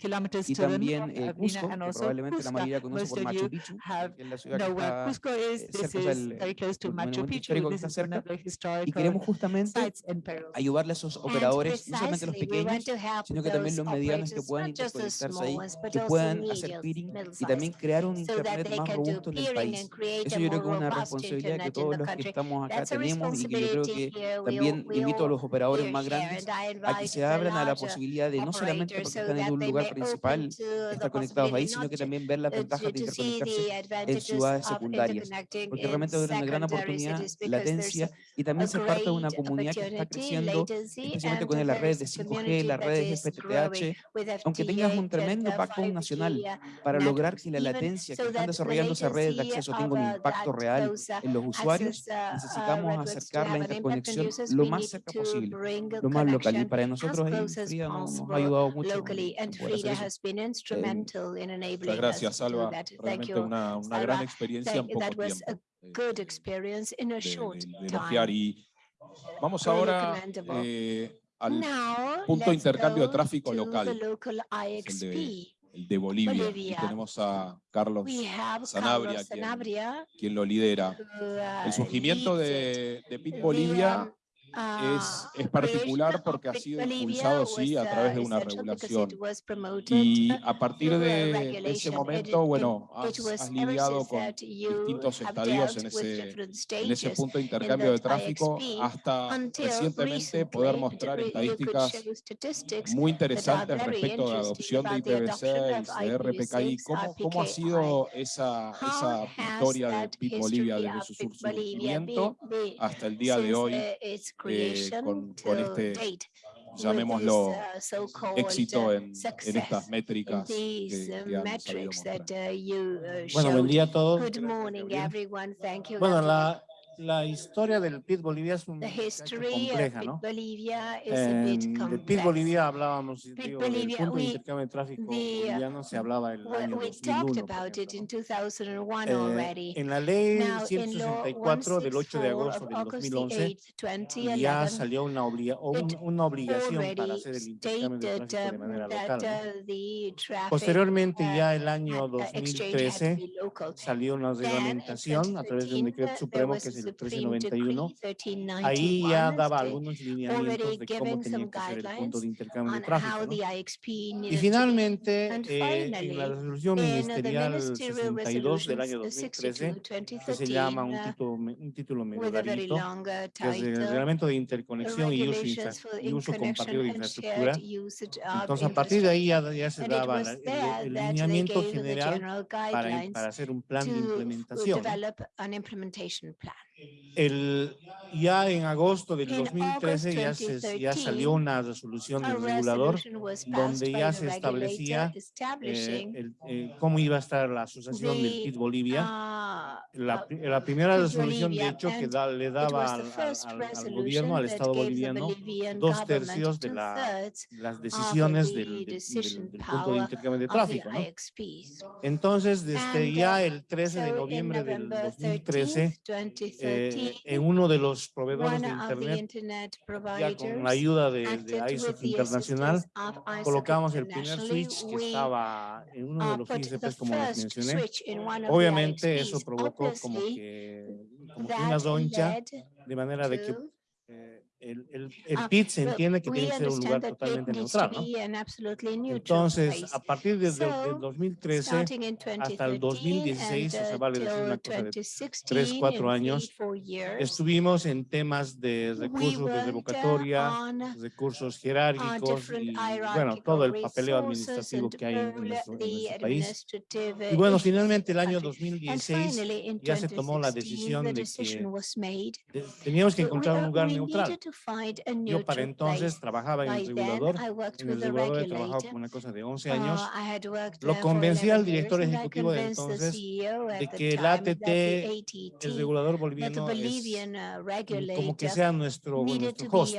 y también eh, Cusco, que probablemente la mayoría conoce por Machu Picchu, que es la ciudad que está Cusco eh, cerca del monumento histórico que está y queremos justamente ayudarle a esos operadores, no solamente los pequeños, sino que también los medianos que puedan interconectarse ahí, que puedan hacer peering y también crear un internet más robusto en el país país. Eso yo creo que es una responsabilidad que todos los que estamos acá tenemos y que yo creo que también invito a los operadores más grandes a que se abran a la posibilidad de no solamente porque están en un lugar principal estar conectados ahí, sino que también ver las ventajas de interconectarse en ciudades secundarias, porque realmente es una gran oportunidad, latencia, y también ser parte de una comunidad que está creciendo, especialmente con las redes de 5G, las redes de FTTH, aunque tengas un tremendo pacto nacional para lograr que la latencia que están desarrollando esas redes de acceso si eso tenga un impacto real en los usuarios, necesitamos acercar la interconexión lo más cerca posible, lo más local. Y para nosotros Frida nos, ha ayudado mucho. Eh, muchas gracias, Alba. Realmente una, una gran experiencia en poco tiempo. Good. Eh, y vamos ahora eh, al punto de intercambio de tráfico local. El de de Bolivia. Tenemos a Carlos Sanabria, quien, lo lidera. El surgimiento de, de Pit Bolivia es, particular porque ha sido impulsado, sí, a través de una regulación. Y a partir de ese momento, bueno, has, lidiado con distintos estadios en ese, punto de intercambio de tráfico hasta recientemente poder mostrar estadísticas muy interesantes respecto a la adopción de IPv6, de RPKI. ¿Cómo, cómo ha sido esa, esa historia de PIB Bolivia desde su surgimiento hasta el día de hoy eh, con, con este, llamémoslo, uh, éxito uh, en, en estas métricas que, uh, Bueno, buen día a todos. Good morning, everyone. Thank you. Bueno, la, la historia del PIT Bolivia es un compleja, ¿no? Bolivia PIT. Bolivia hablábamos, digo, del Bolivia, punto de we- intercambio de tráfico uh, boliviano se hablaba el We, año we talked 2001, por about it ejemplo, in ¿no? 2001 Eh, en la ley Now, in law 164 del 8 de 164 agosto del August the 2011 8th, ya 2011, salió una, obliga- un- una obligación para hacer el intercambio de tráfico de um, manera local. ¿no? uh, Posteriormente, uh, ya el año had- uh, exchange had to 2013, be local. salió una reglamentación a través de un 2013, decreto supremo que Supreme 1391. Decree Ahí ya 1391 daba algunos lineamientos de cómo tenía que ser el punto de intercambio de tráfico. ¿no? Y finalmente, eh, en la resolución the ministerial ministerial 62 del año uh, 2013, 62, que se llama un 2013, uh, título, un título medio a very larguito, uh, que es el reglamento de interconexión y uso, y uso compartido de infraestructura. Entonces, a partir de ahí ya, ya se daba el, el lineamiento general para, para hacer un plan de implementación. El, ya en agosto del In 2013 ya, se, ya salió una resolución del regulador donde ya se establecía eh, el- eh, cómo iba a estar la asociación del PIT Bolivia. uh, La, uh, la primera resolución, de hecho, que da- le daba al, al- al- gobierno, al Estado boliviano, Bolivian dos tercios de la- las decisiones del, del- del- del punto de intercambio de tráfico. ¿no? Entonces, desde ya uh, el 13 de noviembre del November 2013, 13th, eh, 2013, en uno de los proveedores de Internet, internet ya con la ayuda de, de ISOC Internacional, ISOC colocamos el primer switch que estaba en uno de uh, los ISPs, como les mencioné. Obviamente eso provocó como que, como que una doncha, de manera de que el, el, el Uh, PIT se entiende que tiene que ser un lugar totalmente neutral, ¿no? Entonces, a partir del 2013 Starting in hasta el 2013 2016, o sea, uh, vale decir till una cosa de 2016, tres, cuatro años, estuvimos en temas de recursos de uh, revocatoria, recursos uh, jerárquicos y, bueno, todo el papeleo administrativo que hay en, nuestro, en the nuestro país. Y bueno, finalmente in el año country. And 2016 finally, in ya se tomó la 2016, decisión de que de- teníamos que encontrar un lugar neutral. Yo para entonces trabajaba en el regulador. En el regulador he trabajado como una cosa de 11 Uh, años. Lo convencí al 11 years, director ejecutivo de entonces at de que el ATT, el regulador boliviano, es como que sea nuestro, host.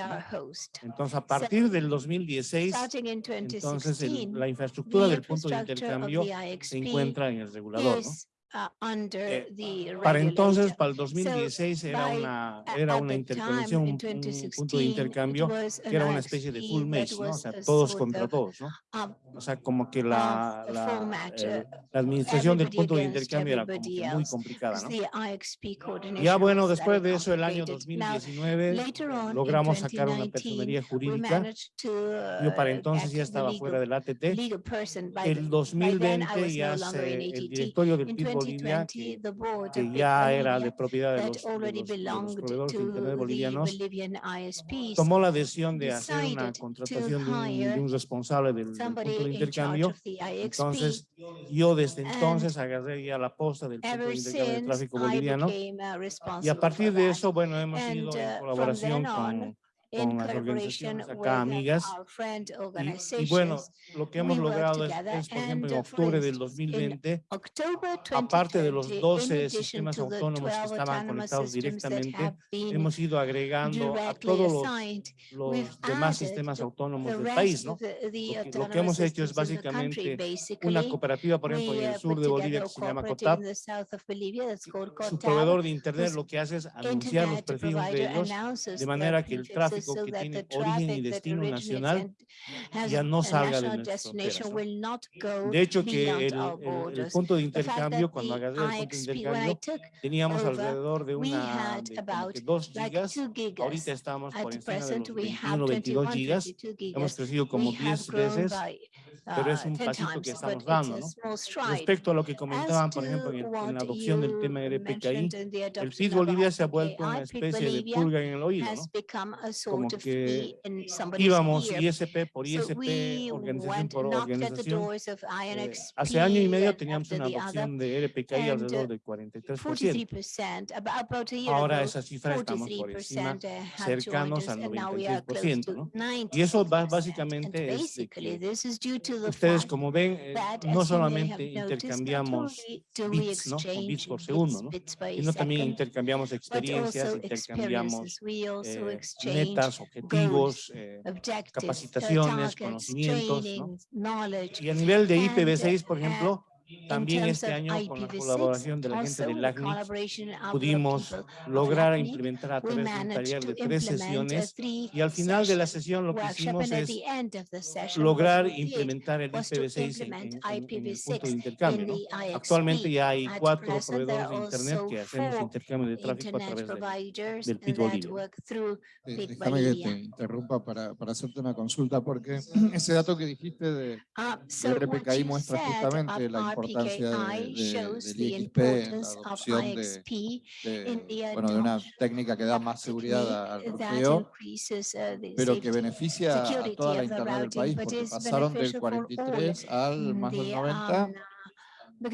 Entonces, a partir del 2016, Starting in entonces el- 2016, la infraestructura del punto de intercambio se encuentra en el regulador. ¿no? Uh, under Eh, the Para entonces, para el 2016 era una, era una the interconexión, un, punto de 2016, it intercambio que era una especie de full mesh, ¿no? O sea, todos contra of, todos, ¿no? um, O sea, como que la, a la, eh, uh, la administración del punto de intercambio era como que muy complicada, ¿no? Ya bueno, después de eso, el año complicated. Now, 2019, later on, in logramos sacar una 2019, personería jurídica. to, Yo para uh, entonces ya estaba fuera del ATT. El by then, I 2020 was ya se, el directorio del PIB Bolivia, 2020, que, ya era de propiedad de los, de already los- de los belonged proveedores de Internet bolivianos, tomó la decisión de hacer una contratación de un, de hire un responsable del, del punto de intercambio. Entonces, yo desde entonces agarré ya la posta del punto de intercambio de since, tráfico boliviano. uh, Y a partir de eso, bueno, hemos ido uh, en from colaboración con, con las organizaciones acá amigas. Y, y bueno, lo que hemos logrado es, es, por ejemplo, en octubre del instance, in 2020, October aparte de los 2020, in 12 addition sistemas autónomos que 12 estaban conectados directamente, hemos ido agregando a todos los, los demás sistemas autónomos del país, ¿no? the Lo que, hemos hecho es básicamente una cooperativa, por ejemplo, en el sur de Bolivia que se llama COTAP. Su proveedor de Internet lo que hace es anunciar los prefijos de ellos de manera que el prefixes tráfico so que that tiene origen y destino nacional ya no salga de nuestras fronteras, ¿no? De hecho, que el, el- el punto de intercambio, cuando agarré el punto de IXP, when I intercambio, took teníamos over, alrededor de we una, had de como pero es un pasito que estamos dando. ¿no? Respecto a lo que comentaban, por ejemplo, en, en la adopción del tema del PKI, el PIS Bolivia se ha vuelto una especie de pulga en el oído, ¿no? como que íbamos ISP por ISP, organización por organización. Eh, hace año y medio teníamos una adopción de RPKI alrededor del 43%. Ahora esa cifra estamos por encima, cercanos al 93%. ¿no? Y eso básicamente es de que ustedes como ven, eh, no solamente intercambiamos bits, ¿no? Bits por segundo, ¿no? sino también intercambiamos experiencias, intercambiamos eh, metas, objetivos, eh, capacitaciones, conocimientos. Y a nivel de IPv6, por ejemplo, también este año, con la colaboración de la gente del LACNIC, pudimos lograr implementar a través de un taller de tres sesiones y al final de la sesión lo que hicimos es lograr implementar el IPv6 en, en, en, el punto de intercambio. ¿no? Actualmente ya hay cuatro proveedores de Internet que hacemos intercambio de tráfico a través de, del Pitbull eh, Déjame que te interrumpa para, para, hacerte una consulta, porque ese dato que dijiste de, de RPKI muestra justamente la importancia de, de, del IXP, de, bueno, de una técnica que da más seguridad al ruteo, pero que beneficia a toda la Internet del país, porque pasaron del 43 al más del 90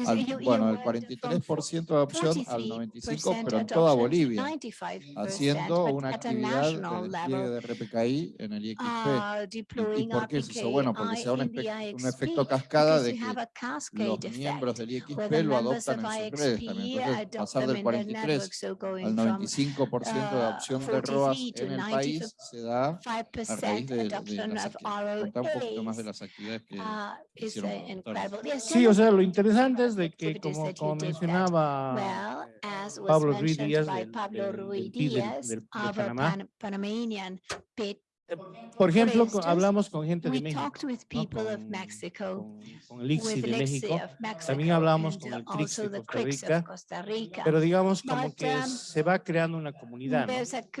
al, bueno, del 43% de adopción al 95%, pero en toda Bolivia, haciendo una actividad de, de RPKI en el IXP. ¿Y, por qué es eso? Bueno, porque se da un, efecto cascada de que los miembros del IXP lo adoptan en sus redes también. Pasar del 43 al 95% de adopción de ROAS en el país se da a raíz de, un poquito más de las actividades que hicieron. Sí, o sea, lo interesante también desde que, como, mencionaba Pablo Ruiz Díaz del, del, del, del, Panamá, por ejemplo, instance, hablamos con gente de México, ¿no? con, Mexico, con, con el ICSI de México, Mexico, también hablamos con el CRICS de Costa Rica, Costa Rica, pero digamos como But, que se va creando una comunidad, ¿no?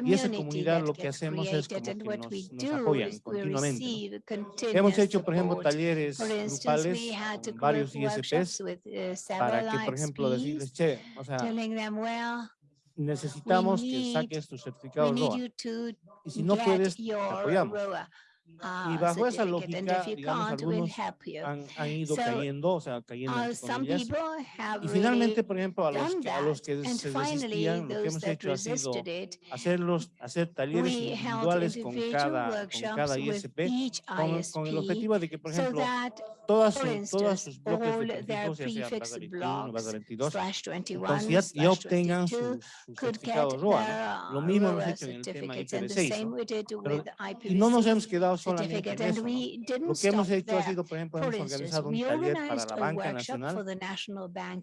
y esa comunidad lo que hacemos es como que nos, nos apoyan continuamente. Hemos hecho, por ejemplo, talleres grupales con varios ISPs para que, por ejemplo, decirles, che, o sea, necesitamos que saques tu certificado ROA. Y si no puedes, te apoyamos. ROA. Y bajo esa lógica, digamos, algunos han, han, ido so, cayendo, o sea, cayendo uh. Y finalmente, por ejemplo, a los, que, a los que And se resistían, lo que hemos hecho ha sido hacerlos, hacer talleres individuales con cada, con cada ISP, con, con, el objetivo de que, por ejemplo, so todas sus, todas sus bloques prefijos, ya sea 21, 22, entonces ya, ya obtengan su, su certificado ROA. Lo mismo hemos hecho en el tema IP6, ¿no? Pero, y no nos hemos quedado limitado solamente en eso. ¿no? Lo que hemos hecho ha sido, por ejemplo, hemos organizado un taller para la banca nacional.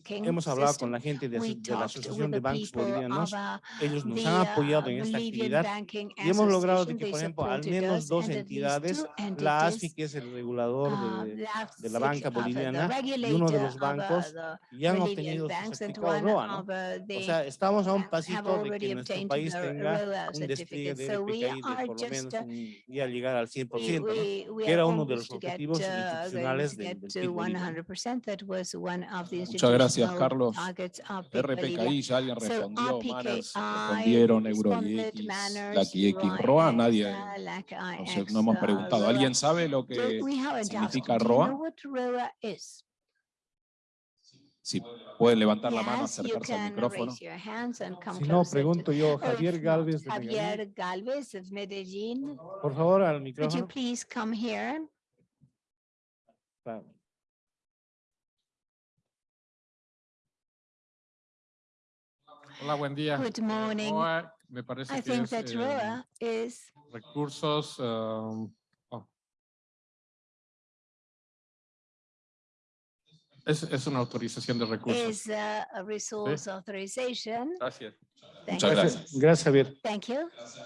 Hemos hablado con la gente de, de la Asociación de Bancos Bolivianos. Ellos nos han apoyado en esta actividad y hemos logrado de que, por ejemplo, al menos dos entidades, la ASFI, que es el regulador de, de la banca boliviana, y uno de los bancos, ya han obtenido su certificado ROA. ¿no? O sea, estamos a un pasito de que nuestro país tenga un despliegue de PKI de por lo menos un, y a llegar al 100% que era uno de los objetivos institucionales del, Muchas gracias, Carlos. RPKI ya alguien respondió, Manas respondieron, EuroDX, ROA, nadie, no, hemos preguntado. ¿Alguien sabe lo que significa ROA? Si pueden levantar la mano, acercarse al micrófono. Si no, pregunto yo, Javier Galvez de Medellín. Por favor, al micrófono. Hola, buen día. Good morning. Roa, me parece I que think es, that eh, is recursos eh, Es, es una autorización de recursos. Es a resource ¿Sí? authorization. Gracias. Muchas gracias. gracias. Gracias, Javier.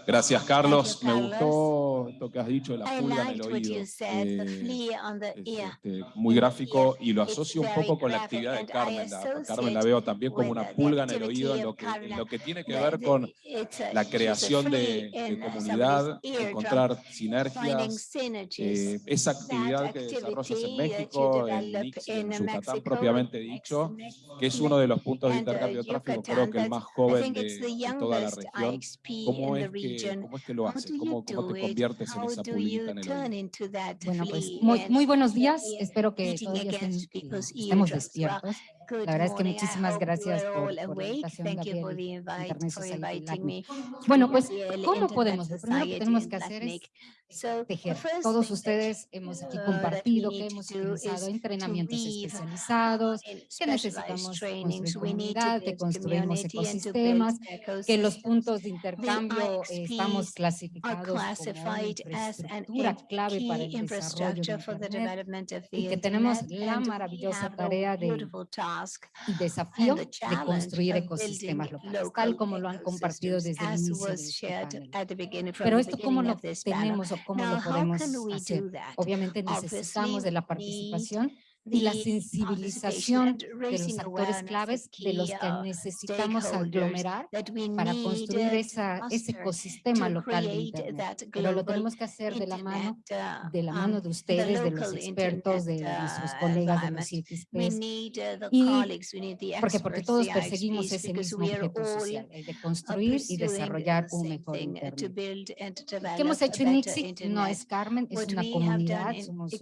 Gracias, Carlos. Me gustó lo que has dicho, de la pulga en el oído. Eh, es, este, muy gráfico y lo asocio un poco con la actividad de Carmen. La, Carmen la veo también como una pulga en el oído en lo que, en lo que tiene que ver con la creación de, de comunidad, encontrar sinergias. Eh, esa actividad que desarrollas en México, en, en Yucatán propiamente dicho, que es uno de los puntos de intercambio de tráfico, creo que el más joven de en toda la región. ¿Cómo es, que, ¿Cómo es que lo haces? ¿Cómo, cómo te conviertes en esa pública en el oído? Bueno, pues muy, muy buenos días. Espero que todos estemos despiertos. Good la verdad es que muchísimas gracias por, por, la invitación, Gabriel, pues, Internet pues, Society Bueno, pues, ¿cómo podemos? Lo primero que tenemos que hacer es tejer. Todos ustedes hemos aquí compartido que hemos utilizado entrenamientos especializados, que necesitamos construir comunidad, que construimos ecosistemas, que los puntos de intercambio eh, estamos clasificados como infraestructura clave para el desarrollo de Internet y que tenemos la maravillosa tarea de y desafío de construir ecosistemas locales, tal como lo han compartido desde el inicio de. Pero esto cómo lo tenemos o cómo lo podemos hacer. Obviamente necesitamos de la participación y la sensibilización de los actores claves de los que necesitamos aglomerar para construir esa, ese ecosistema local de Internet. Pero lo tenemos que hacer de la mano, de la mano de ustedes, de los expertos, de nuestros colegas de los IPSPs. Y porque, porque todos perseguimos ese mismo objeto social, el de construir y desarrollar un mejor Internet. ¿Qué hemos hecho en ICSIC? No es Carmen, es una comunidad, somos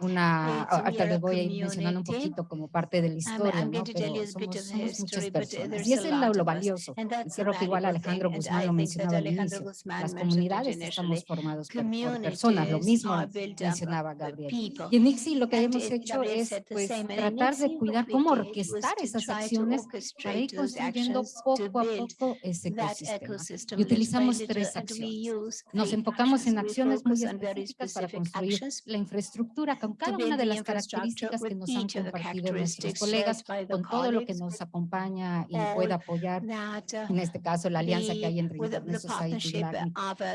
una alta de voz voy a ir mencionando un poquito como parte de la historia, ¿no? pero somos, somos muchas personas. Y eso es lo valioso. Y creo que igual Alejandro Guzmán lo mencionaba al inicio. Las comunidades estamos formadas por, por personas, lo mismo mencionaba Gabriel. Y en ICSI lo que hemos hecho es pues, tratar de cuidar cómo orquestar esas acciones para ir construyendo poco a poco ese ecosistema. Y utilizamos tres acciones. Nos enfocamos en acciones muy específicas para construir la infraestructura con cada una de las características características que nos han compartido nuestros colegas, con todo lo que nos acompaña y pueda apoyar, en este caso la alianza que hay entre Internet Society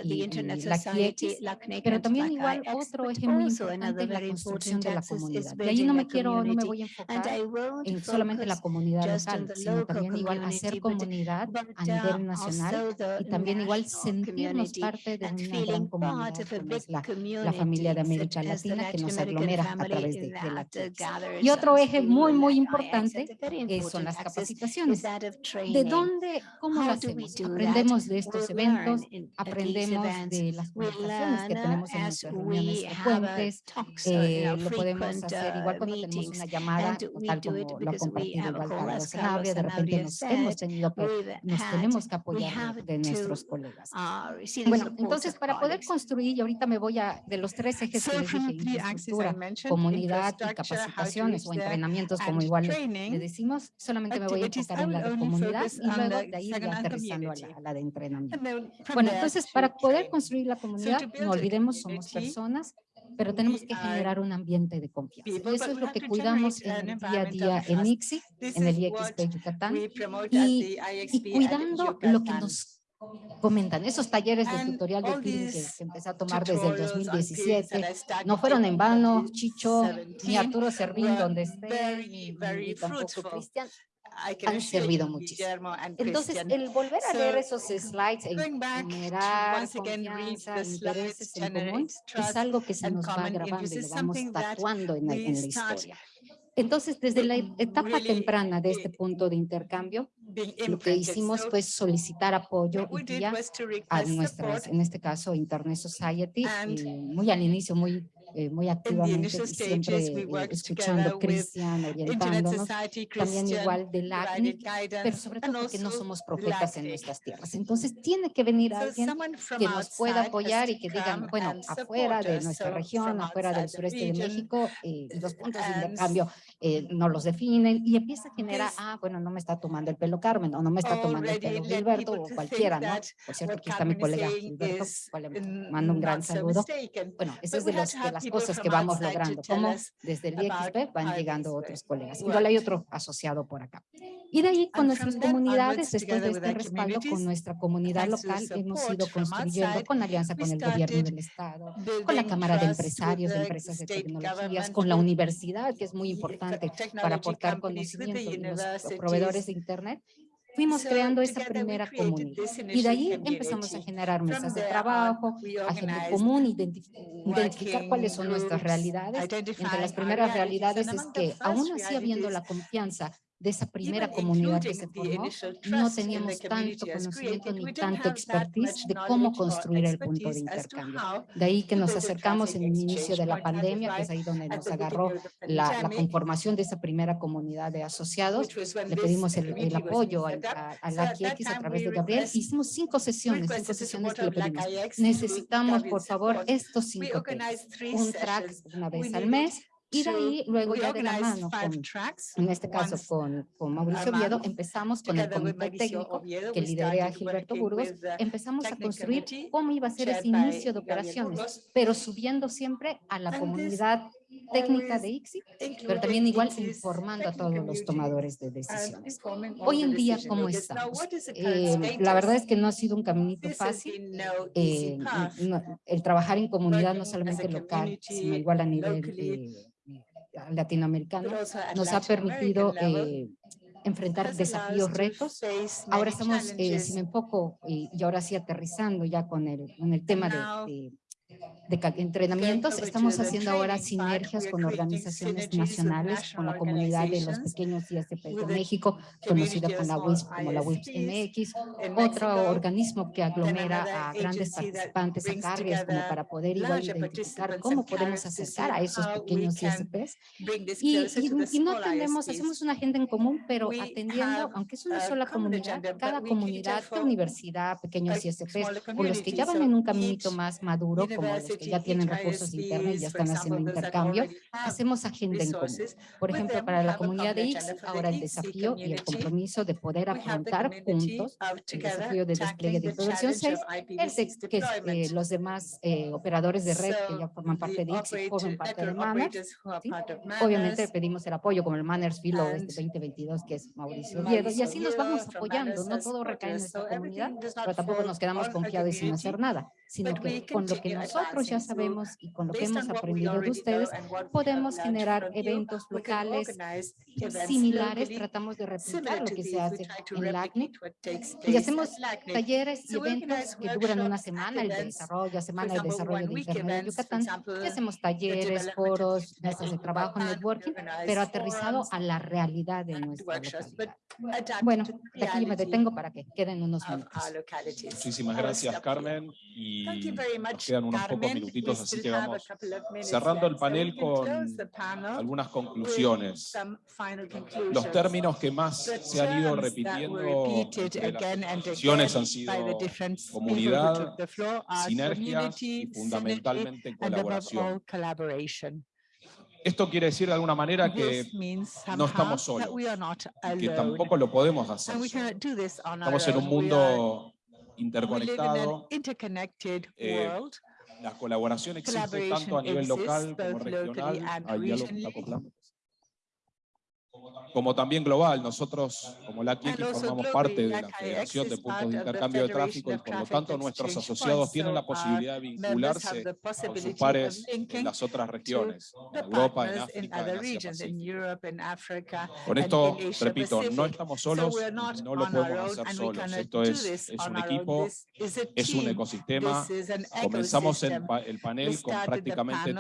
y, y la CLEC, pero también igual otro eje muy importante es la construcción de la comunidad. Y ahí no me quiero, no me voy a enfocar en solamente la comunidad local, sino también igual hacer comunidad a nivel nacional y también igual sentirnos parte de una gran comunidad es la, la familia de América Latina que nos aglomera a través de, de la y otro eje muy, muy importante son las capacitaciones. ¿De dónde, cómo lo hacemos? Aprendemos de estos eventos, aprendemos de las conversaciones que tenemos en nuestras reuniones frecuentes, eh, lo podemos hacer igual cuando tenemos una llamada, tal como lo ha compartido Valcardo de repente nos hemos tenido que, nos tenemos que apoyar de nuestros colegas. Bueno, entonces para poder construir, y ahorita me voy a, de los tres ejes que les dije, infraestructura, comunidad y capacitaciones o entrenamientos, como igual le decimos, solamente me voy a enfocar en la de comunidad y luego de ahí ya aterrizando a la, a la de entrenamiento. Bueno, entonces, para poder construir la comunidad, no olvidemos, somos personas, pero tenemos que generar un ambiente de confianza. Eso es lo que cuidamos en el día a día en ICSI, en el IXP Yucatán, y, y cuidando lo que nos comentan. Esos talleres de tutorial de peering que, que empecé a tomar desde el 2017 no fueron en vano, Chicho, ni Arturo Servín, donde esté, ni tampoco Cristian, han servido muchísimo. Entonces, el volver a leer esos slides e enumerar confianza, intereses en común, es algo que se nos va grabando y lo vamos tatuando en, la historia. Entonces, desde la etapa temprana de este punto de intercambio, lo que hicimos fue solicitar apoyo y guía a nuestras, en este caso, Internet Society, y eh, muy al inicio, muy eh, muy activamente siempre eh, escuchando Cristian, orientándonos, también igual del ACNI, pero sobre todo porque no somos profetas en nuestras tierras. Entonces tiene que venir alguien que nos pueda apoyar y que digan, bueno, afuera de nuestra región, afuera del sureste de México, eh, y los puntos de intercambio eh, no los definen y empieza a generar, ah, bueno, no me está tomando el pelo Carmen o no me está tomando el pelo Gilberto o cualquiera, ¿no? Por cierto, aquí está mi colega Gilberto, le mando un gran saludo. Bueno, eso es de, los, de las cosas que vamos logrando, como desde el IXP van llegando otros colegas. Igual hay otro asociado por acá. Y de ahí con nuestras comunidades, después de este respaldo con nuestra comunidad local, hemos ido construyendo con alianza con el gobierno del estado, con la Cámara de Empresarios, de Empresas de Tecnologías, con la universidad, que es muy importante para technology aportar companies, with the conocimiento y los proveedores de Internet. Fuimos creando esa primera comunidad. Y de ahí empezamos a generar mesas de trabajo, we a gente organized común, identi- identificar cuáles son nuestras realidades. Entre las primeras realidades es que aún así habiendo la de esa primera comunidad que se formó, no teníamos tanto conocimiento ni tanto expertise de cómo construir el punto de intercambio. De ahí que nos acercamos en el inicio de la pandemia, que es ahí donde nos agarró la, la conformación de esa primera comunidad de asociados. Le pedimos el, el apoyo a, a, a la a través de Gabriel. Hicimos cinco sesiones, cinco sesiones que le pedimos. Necesitamos, por favor, estos cinco. Un track una vez al mes y de ahí, luego ya de la mano, con, en este caso con, con Mauricio Oviedo, empezamos con el comité técnico que liderea Gilberto Burgos, empezamos a construir cómo iba a ser ese inicio de operaciones, pero subiendo siempre a la comunidad técnica de ICSI, pero también igual informando a todos los tomadores de decisiones. Hoy en día, ¿cómo estamos? Eh, la verdad es que no ha sido un caminito fácil. Eh, el trabajar en comunidad, no solamente local, sino igual a nivel eh, latinoamericano, nos ha permitido enfrentar desafíos, retos. Ahora estamos, si me enfoco, y ahora sí aterrizando ya con el, con el tema de de entrenamientos. Estamos haciendo ahora sinergias con organizaciones nacionales, con la comunidad de los pequeños ISP de México, conocida con la WISP, como la WISP MX, otro organismo que aglomera a grandes participantes a cargas como para poder igual identificar cómo podemos acercar a esos pequeños ISPs. Y, y, y no tenemos, hacemos una agenda en común, pero atendiendo, aunque es una sola comunidad, cada comunidad, universidad, pequeños ISPs, o los que ya van en un caminito más maduro, como como los que ya tienen recursos internos y ya están haciendo intercambio, hacemos agenda en común. Por ejemplo, para la comunidad de X, ahora el desafío y el compromiso de poder afrontar juntos el desafío de despliegue de producción 6, el que es, eh, los demás eh, operadores de red que ya forman parte de X y forman parte de Manners. ¿sí? Obviamente pedimos el apoyo como el Manners Filo este 2022, que es Mauricio Viedo, y así nos vamos apoyando. No todo recae en nuestra comunidad, pero tampoco nos quedamos confiados y sin hacer nada sino que con lo que nosotros ya sabemos y con lo que hemos aprendido de ustedes, podemos generar eventos locales similares, tratamos de replicar lo que se hace en LACNIC y hacemos talleres y eventos que duran una semana, el desarrollo, semana de desarrollo de Internet de Yucatán, y hacemos talleres, foros, mesas de trabajo, networking, pero aterrizado a la realidad de nuestra localidad. Bueno, aquí me detengo para que queden unos minutos. Muchísimas gracias, Carmen. Y nos quedan unos pocos minutitos, así que vamos cerrando el panel con algunas conclusiones. Los términos que más se han ido repitiendo en las sesiones han sido comunidad, sinergias y fundamentalmente colaboración. Esto quiere decir de alguna manera que no estamos solos, que tampoco lo podemos hacer. Estamos en un mundo interconectado. Eh, la colaboración existe tanto a nivel local como regional. Ahí ya lo acoplamos como también global. Nosotros, como la TIEC, formamos parte de la Federación de Puntos de Intercambio de Tráfico y por lo tanto nuestros asociados tienen la posibilidad de vincularse con sus pares en las otras regiones, en Europa, en África, en Asia Con esto, repito, no estamos solos, no lo podemos hacer solos. Esto es, es un equipo, es un ecosistema. Comenzamos el, el panel con prácticamente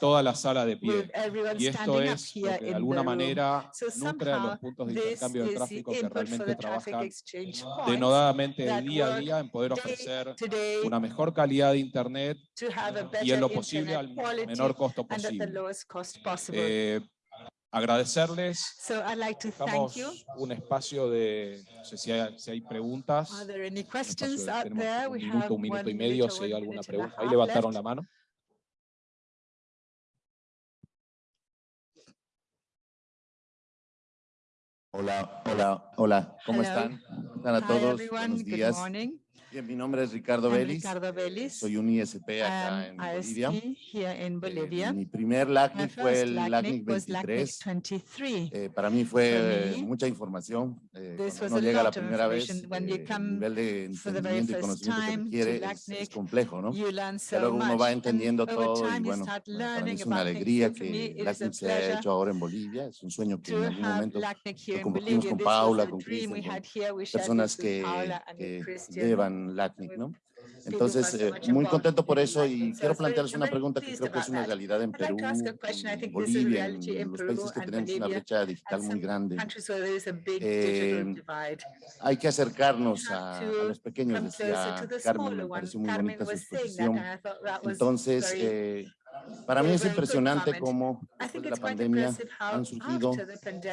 toda la sala de pie. Y esto es lo que de alguna manera somehow, so somehow this is the input for the traffic exchange points that día a día en poder ofrecer today, una mejor calidad de Internet y en lo posible al menor costo posible. Eh, agradecerles. So I'd like to thank you. un espacio de, no sé si hay, si hay preguntas. Are there any questions out there? un minuto, un minuto y medio, si hay alguna pregunta. Ahí levantaron la mano. Hola, hola, hola. ¿Cómo Hello. están? ¿Están a todos? Buenos días. Bien, mi nombre es Ricardo I'm Vélez. Ricardo Vélez. Soy un ISP acá um, en Bolivia. Here in eh, Bolivia. Eh, mi primer LACNIC fue el LACNIC 23. 23. Eh, para mí fue me, mucha información. Eh, cuando llega la primera vez, eh, el nivel de entendimiento y conocimiento que requiere LACNIC, es, es, complejo, ¿no? So Pero uno va entendiendo todo y bueno, para mí es una alegría que LACNIC se haya hecho ahora en Bolivia. Es un sueño que en algún momento lo compartimos con Paula, con Cristian, personas que llevan con LACNIC, ¿no? Entonces, eh, muy contento por eso y quiero plantearles una pregunta que creo que es una realidad en Perú, en Bolivia, en los países que tenemos una brecha digital muy grande. Eh, hay que acercarnos a, a los pequeños, decía Carmen, me pareció muy bonita su exposición. Entonces, eh, para mí es impresionante cómo después de la pandemia han surgido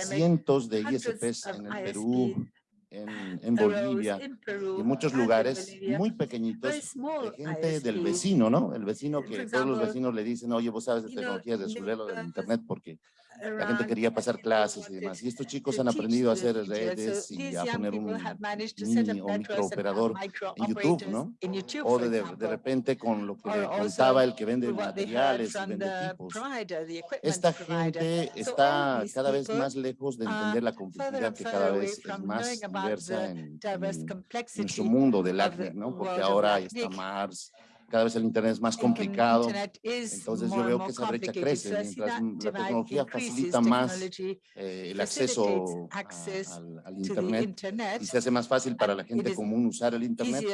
cientos de ISPs en el Perú, en, en Bolivia y en muchos lugares muy pequeñitos de gente del vecino, ¿no? El vecino que todos los vecinos le dicen, oye, vos sabes de tecnologías de suelo del internet porque la gente quería pasar clases y demás. Y estos chicos han aprendido a hacer redes y a poner un mini o microoperador en YouTube, ¿no? O de, de, repente con lo que contaba el que vende materiales y vende equipos. Esta gente está cada vez más lejos de entender la complejidad que cada vez es más diversa en, en, en su mundo del ACNIC, ¿no? Porque ahora está Mars, cada vez el Internet es más complicado. Entonces yo veo que esa brecha crece mientras la tecnología facilita más eh, el acceso a, al, al Internet y se hace más fácil para la gente común usar el Internet.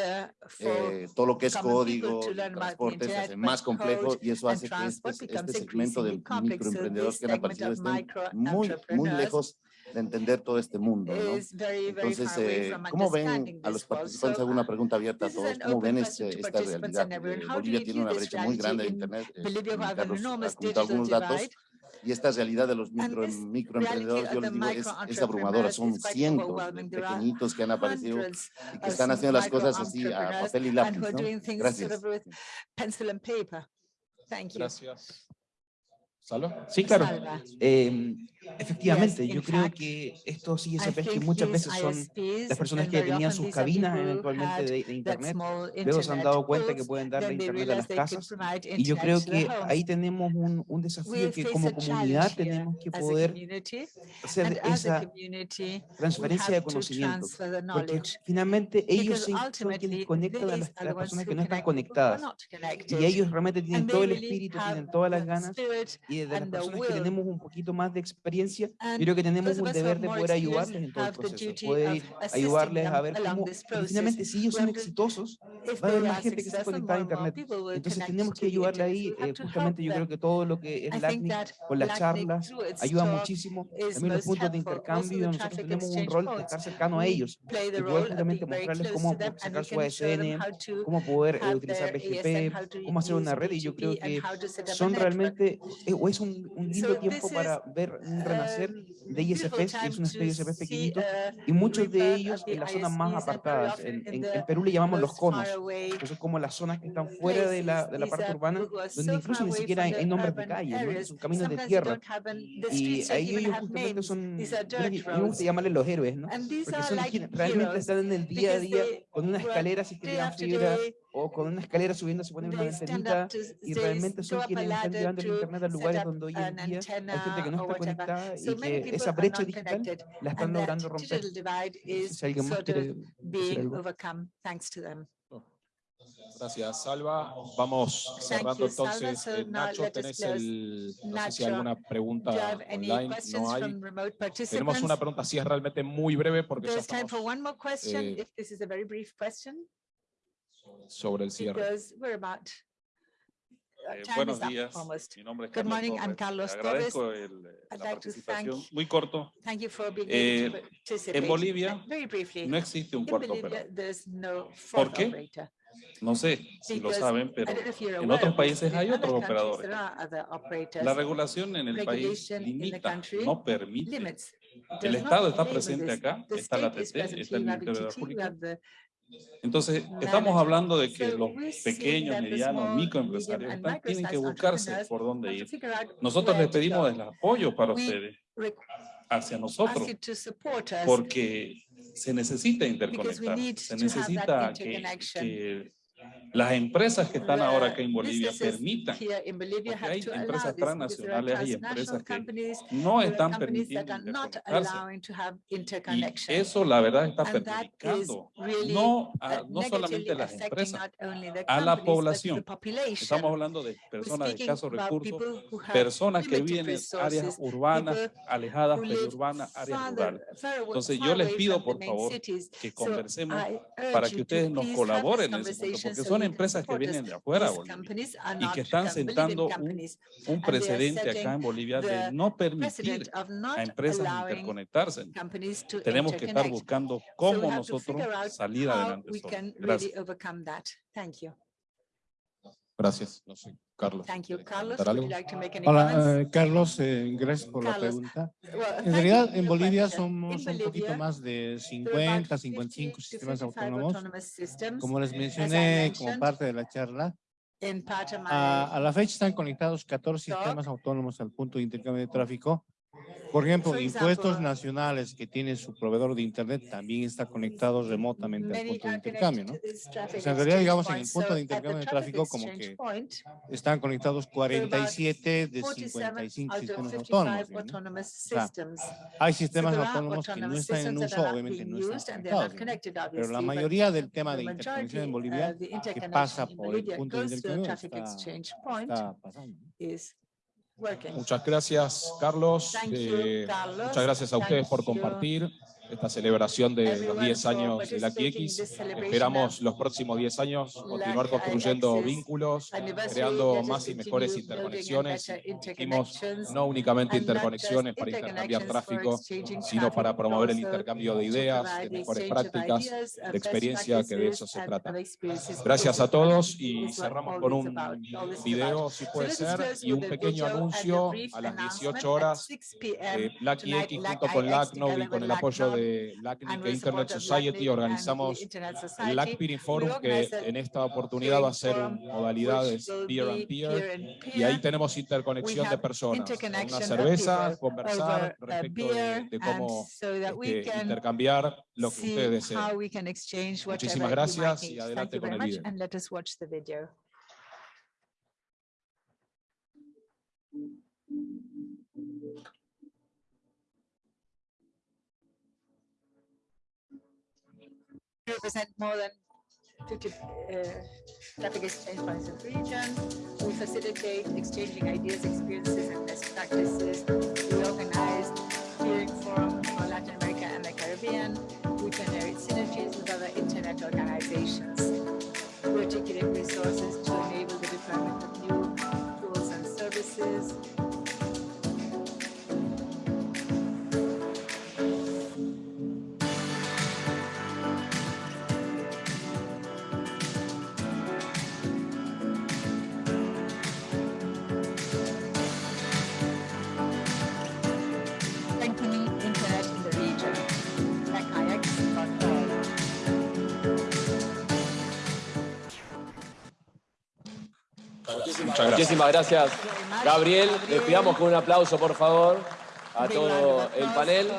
Eh, todo lo que es código, transporte se hace más complejo y eso hace que este, este segmento del microemprendedor que han aparecido estén muy, muy lejos de entender todo este mundo, ¿no? Entonces, eh, ¿cómo ven a los participantes? Hago una pregunta abierta a todos. ¿Cómo ven este, esta realidad? Eh, Bolivia tiene una brecha muy grande de Internet. Carlos ha algunos datos. Y esta realidad de los micro, microemprendedores, yo les digo, es, es abrumadora. Son cientos de pequeñitos que han aparecido y que están haciendo las cosas así a papel y lápiz, ¿no? Gracias. Gracias. ¿Salva? Sí, claro. Eh, efectivamente, yo creo que estos ISPs que muchas veces son las personas que tenían sus cabinas eventualmente de, de Internet, luego se han dado cuenta que pueden darle Internet a las casas. Y yo creo que ahí tenemos un, un desafío que como comunidad tenemos que poder hacer esa transferencia de conocimiento. Porque finalmente ellos son quienes conectan a las, a las personas que no están conectadas. Y ellos realmente tienen todo el espíritu, tienen todas las ganas. Y de las personas que tenemos un poquito más de experiencia, yo creo que tenemos un deber de poder ayudarles en todo el proceso, poder ayudarles a ver cómo, finalmente si ellos son exitosos, va a haber más gente que se conectada a internet. Entonces tenemos que ayudarle ahí, eh, justamente yo creo que todo lo que es LACNIC, con las charlas, ayuda muchísimo. También los puntos de intercambio, nosotros tenemos un rol de estar cercano a ellos, de poder justamente mostrarles cómo sacar su ASN, cómo poder eh, utilizar BGP, cómo hacer una red, y yo creo que son realmente, eh, o es un, un lindo tiempo para ver un renacer de ISPs, que es un estudio ISPs pequeñito, y muchos de ellos en las zonas más apartadas. En, en, en, Perú le llamamos los conos, que son como las zonas que están fuera de la, de la parte urbana, donde incluso ni siquiera hay, hay nombres de calles, ¿no? son caminos de tierra. Y ahí ellos justamente son, me gusta llamarles los héroes, ¿no? porque son quienes realmente están en el día a día con una escalera si tiran fibra, o con una escalera subiendo se ponen una ventanita y realmente son quienes están llevando el internet a lugares donde hoy en día hay gente que no está conectada y que esa brecha digital la están logrando romper. Si alguien más quiere decir algo. Gracias, Salva. Vamos cerrando entonces. Eh, Nacho, tenés el, no sé si hay alguna pregunta online. No hay. Tenemos una pregunta, si es realmente muy breve, porque ya estamos, eh, sobre el cierre. Eh, buenos días, mi nombre es Carlos morning, Torres. I'm Carlos Le agradezco Torres. el, la I'd like to participación. thank- Muy corto. Thank you for being Eh, able to participate. en Bolivia Very briefly, no existe un cuarto operador. no ¿Por qué? operator. No sé si lo saben, pero en otros países in hay other otros operadores. La regulación en el país Regulation in the limita, country no permite. limits. El Estado está presente acá, está la TT, está el Ministerio de la República. Entonces, estamos hablando de que los seeing pequeños, medianos, microempresarios están- tienen que buscarse por dónde ir. Nosotros les to pedimos el apoyo para ustedes, hacia nosotros, porque se necesita interconectar, se necesita que, que las empresas que están ahora acá en Bolivia permitan, porque hay empresas transnacionales, hay empresas que no están permitiendo interconectarse. Y eso la verdad está perjudicando no, a- uh, no solamente a las empresas, a la población. Estamos hablando de personas de escasos recursos, personas que viven en áreas urbanas, alejadas, periurbanas, áreas rurales. Entonces yo les pido por favor que conversemos para que you ustedes nos colaboren en ese punto, porque son empresas que vienen de afuera Bolivia y que están Bolivian sentando un, un precedente acá en Bolivia de no permitir a empresas interconectarse. Tenemos que estar buscando cómo nosotros salir adelante Gracias. overcome that. Thank you. Gracias. No sé, Carlos. Thank you. Carlos, would you like to make any Hola, eh, Carlos, eh, gracias por la Carlos, pregunta. Well, En realidad, en Bolivia question. somos In un poquito Bolivia, más de there are about 50, 50 55 to sistemas 55 autónomos. systems. Como les I mencioné como parte de la charla, in part of my a, a la fecha están conectados 14 talk, sistemas autónomos al punto de intercambio de tráfico. Por ejemplo, For impuestos example, nacionales que tiene su proveedor de Internet también está conectado remotamente al punto de intercambio, ¿no? O sea, en realidad, digamos, en el punto de intercambio de tráfico, como que están conectados 47 de 47 55 out of sistemas 55 autónomos. ¿no? O sea. Hay sistemas autónomos que no están en uso, obviamente no están conectados. ¿no? Pero la mayoría del tema de interconexión en Bolivia que pasa por el punto de intercambio está, está pasando. Muchas gracias, Carlos. Eh, Carlos. muchas gracias a ustedes por compartir esta celebración de los Everyone 10 for años de la QX. Esperamos los próximos 10 años continuar construyendo vínculos, creando más y mejores interconexiones. interconnections, no únicamente interconexiones para intercambiar tráfico, sino para promover el intercambio de ideas, de mejores prácticas, uh, de best experiencia, que de eso se trata. Gracias a todos y cerramos con un video, si puede ser, y un pequeño anuncio a las announcement 18 at horas 6 p.m. eh, Black IX junto con IX LACNOV y con el apoyo LACNOV de LACNIC Internet Society organizamos el. LAC Peering Forum que en esta oportunidad va a ser modalidades will peer y ahí tenemos interconexión de personas, una cerveza, conversar a respecto de, de cómo este, intercambiar lo que ustedes deseen. Muchísimas gracias y adelante con el video. Represent more than 50 uh, traffic exchange points in the region. We facilitate exchanging ideas, experiences, and best practices. We organize hearing forums for Latin America and the Caribbean. We generate synergies with other internet organizations. We articulate resources to enable the deployment of new tools and services. Muchas gracias. Muchísimas gracias, Gabriel. Les pidamos con un aplauso, por favor, a todo el panel.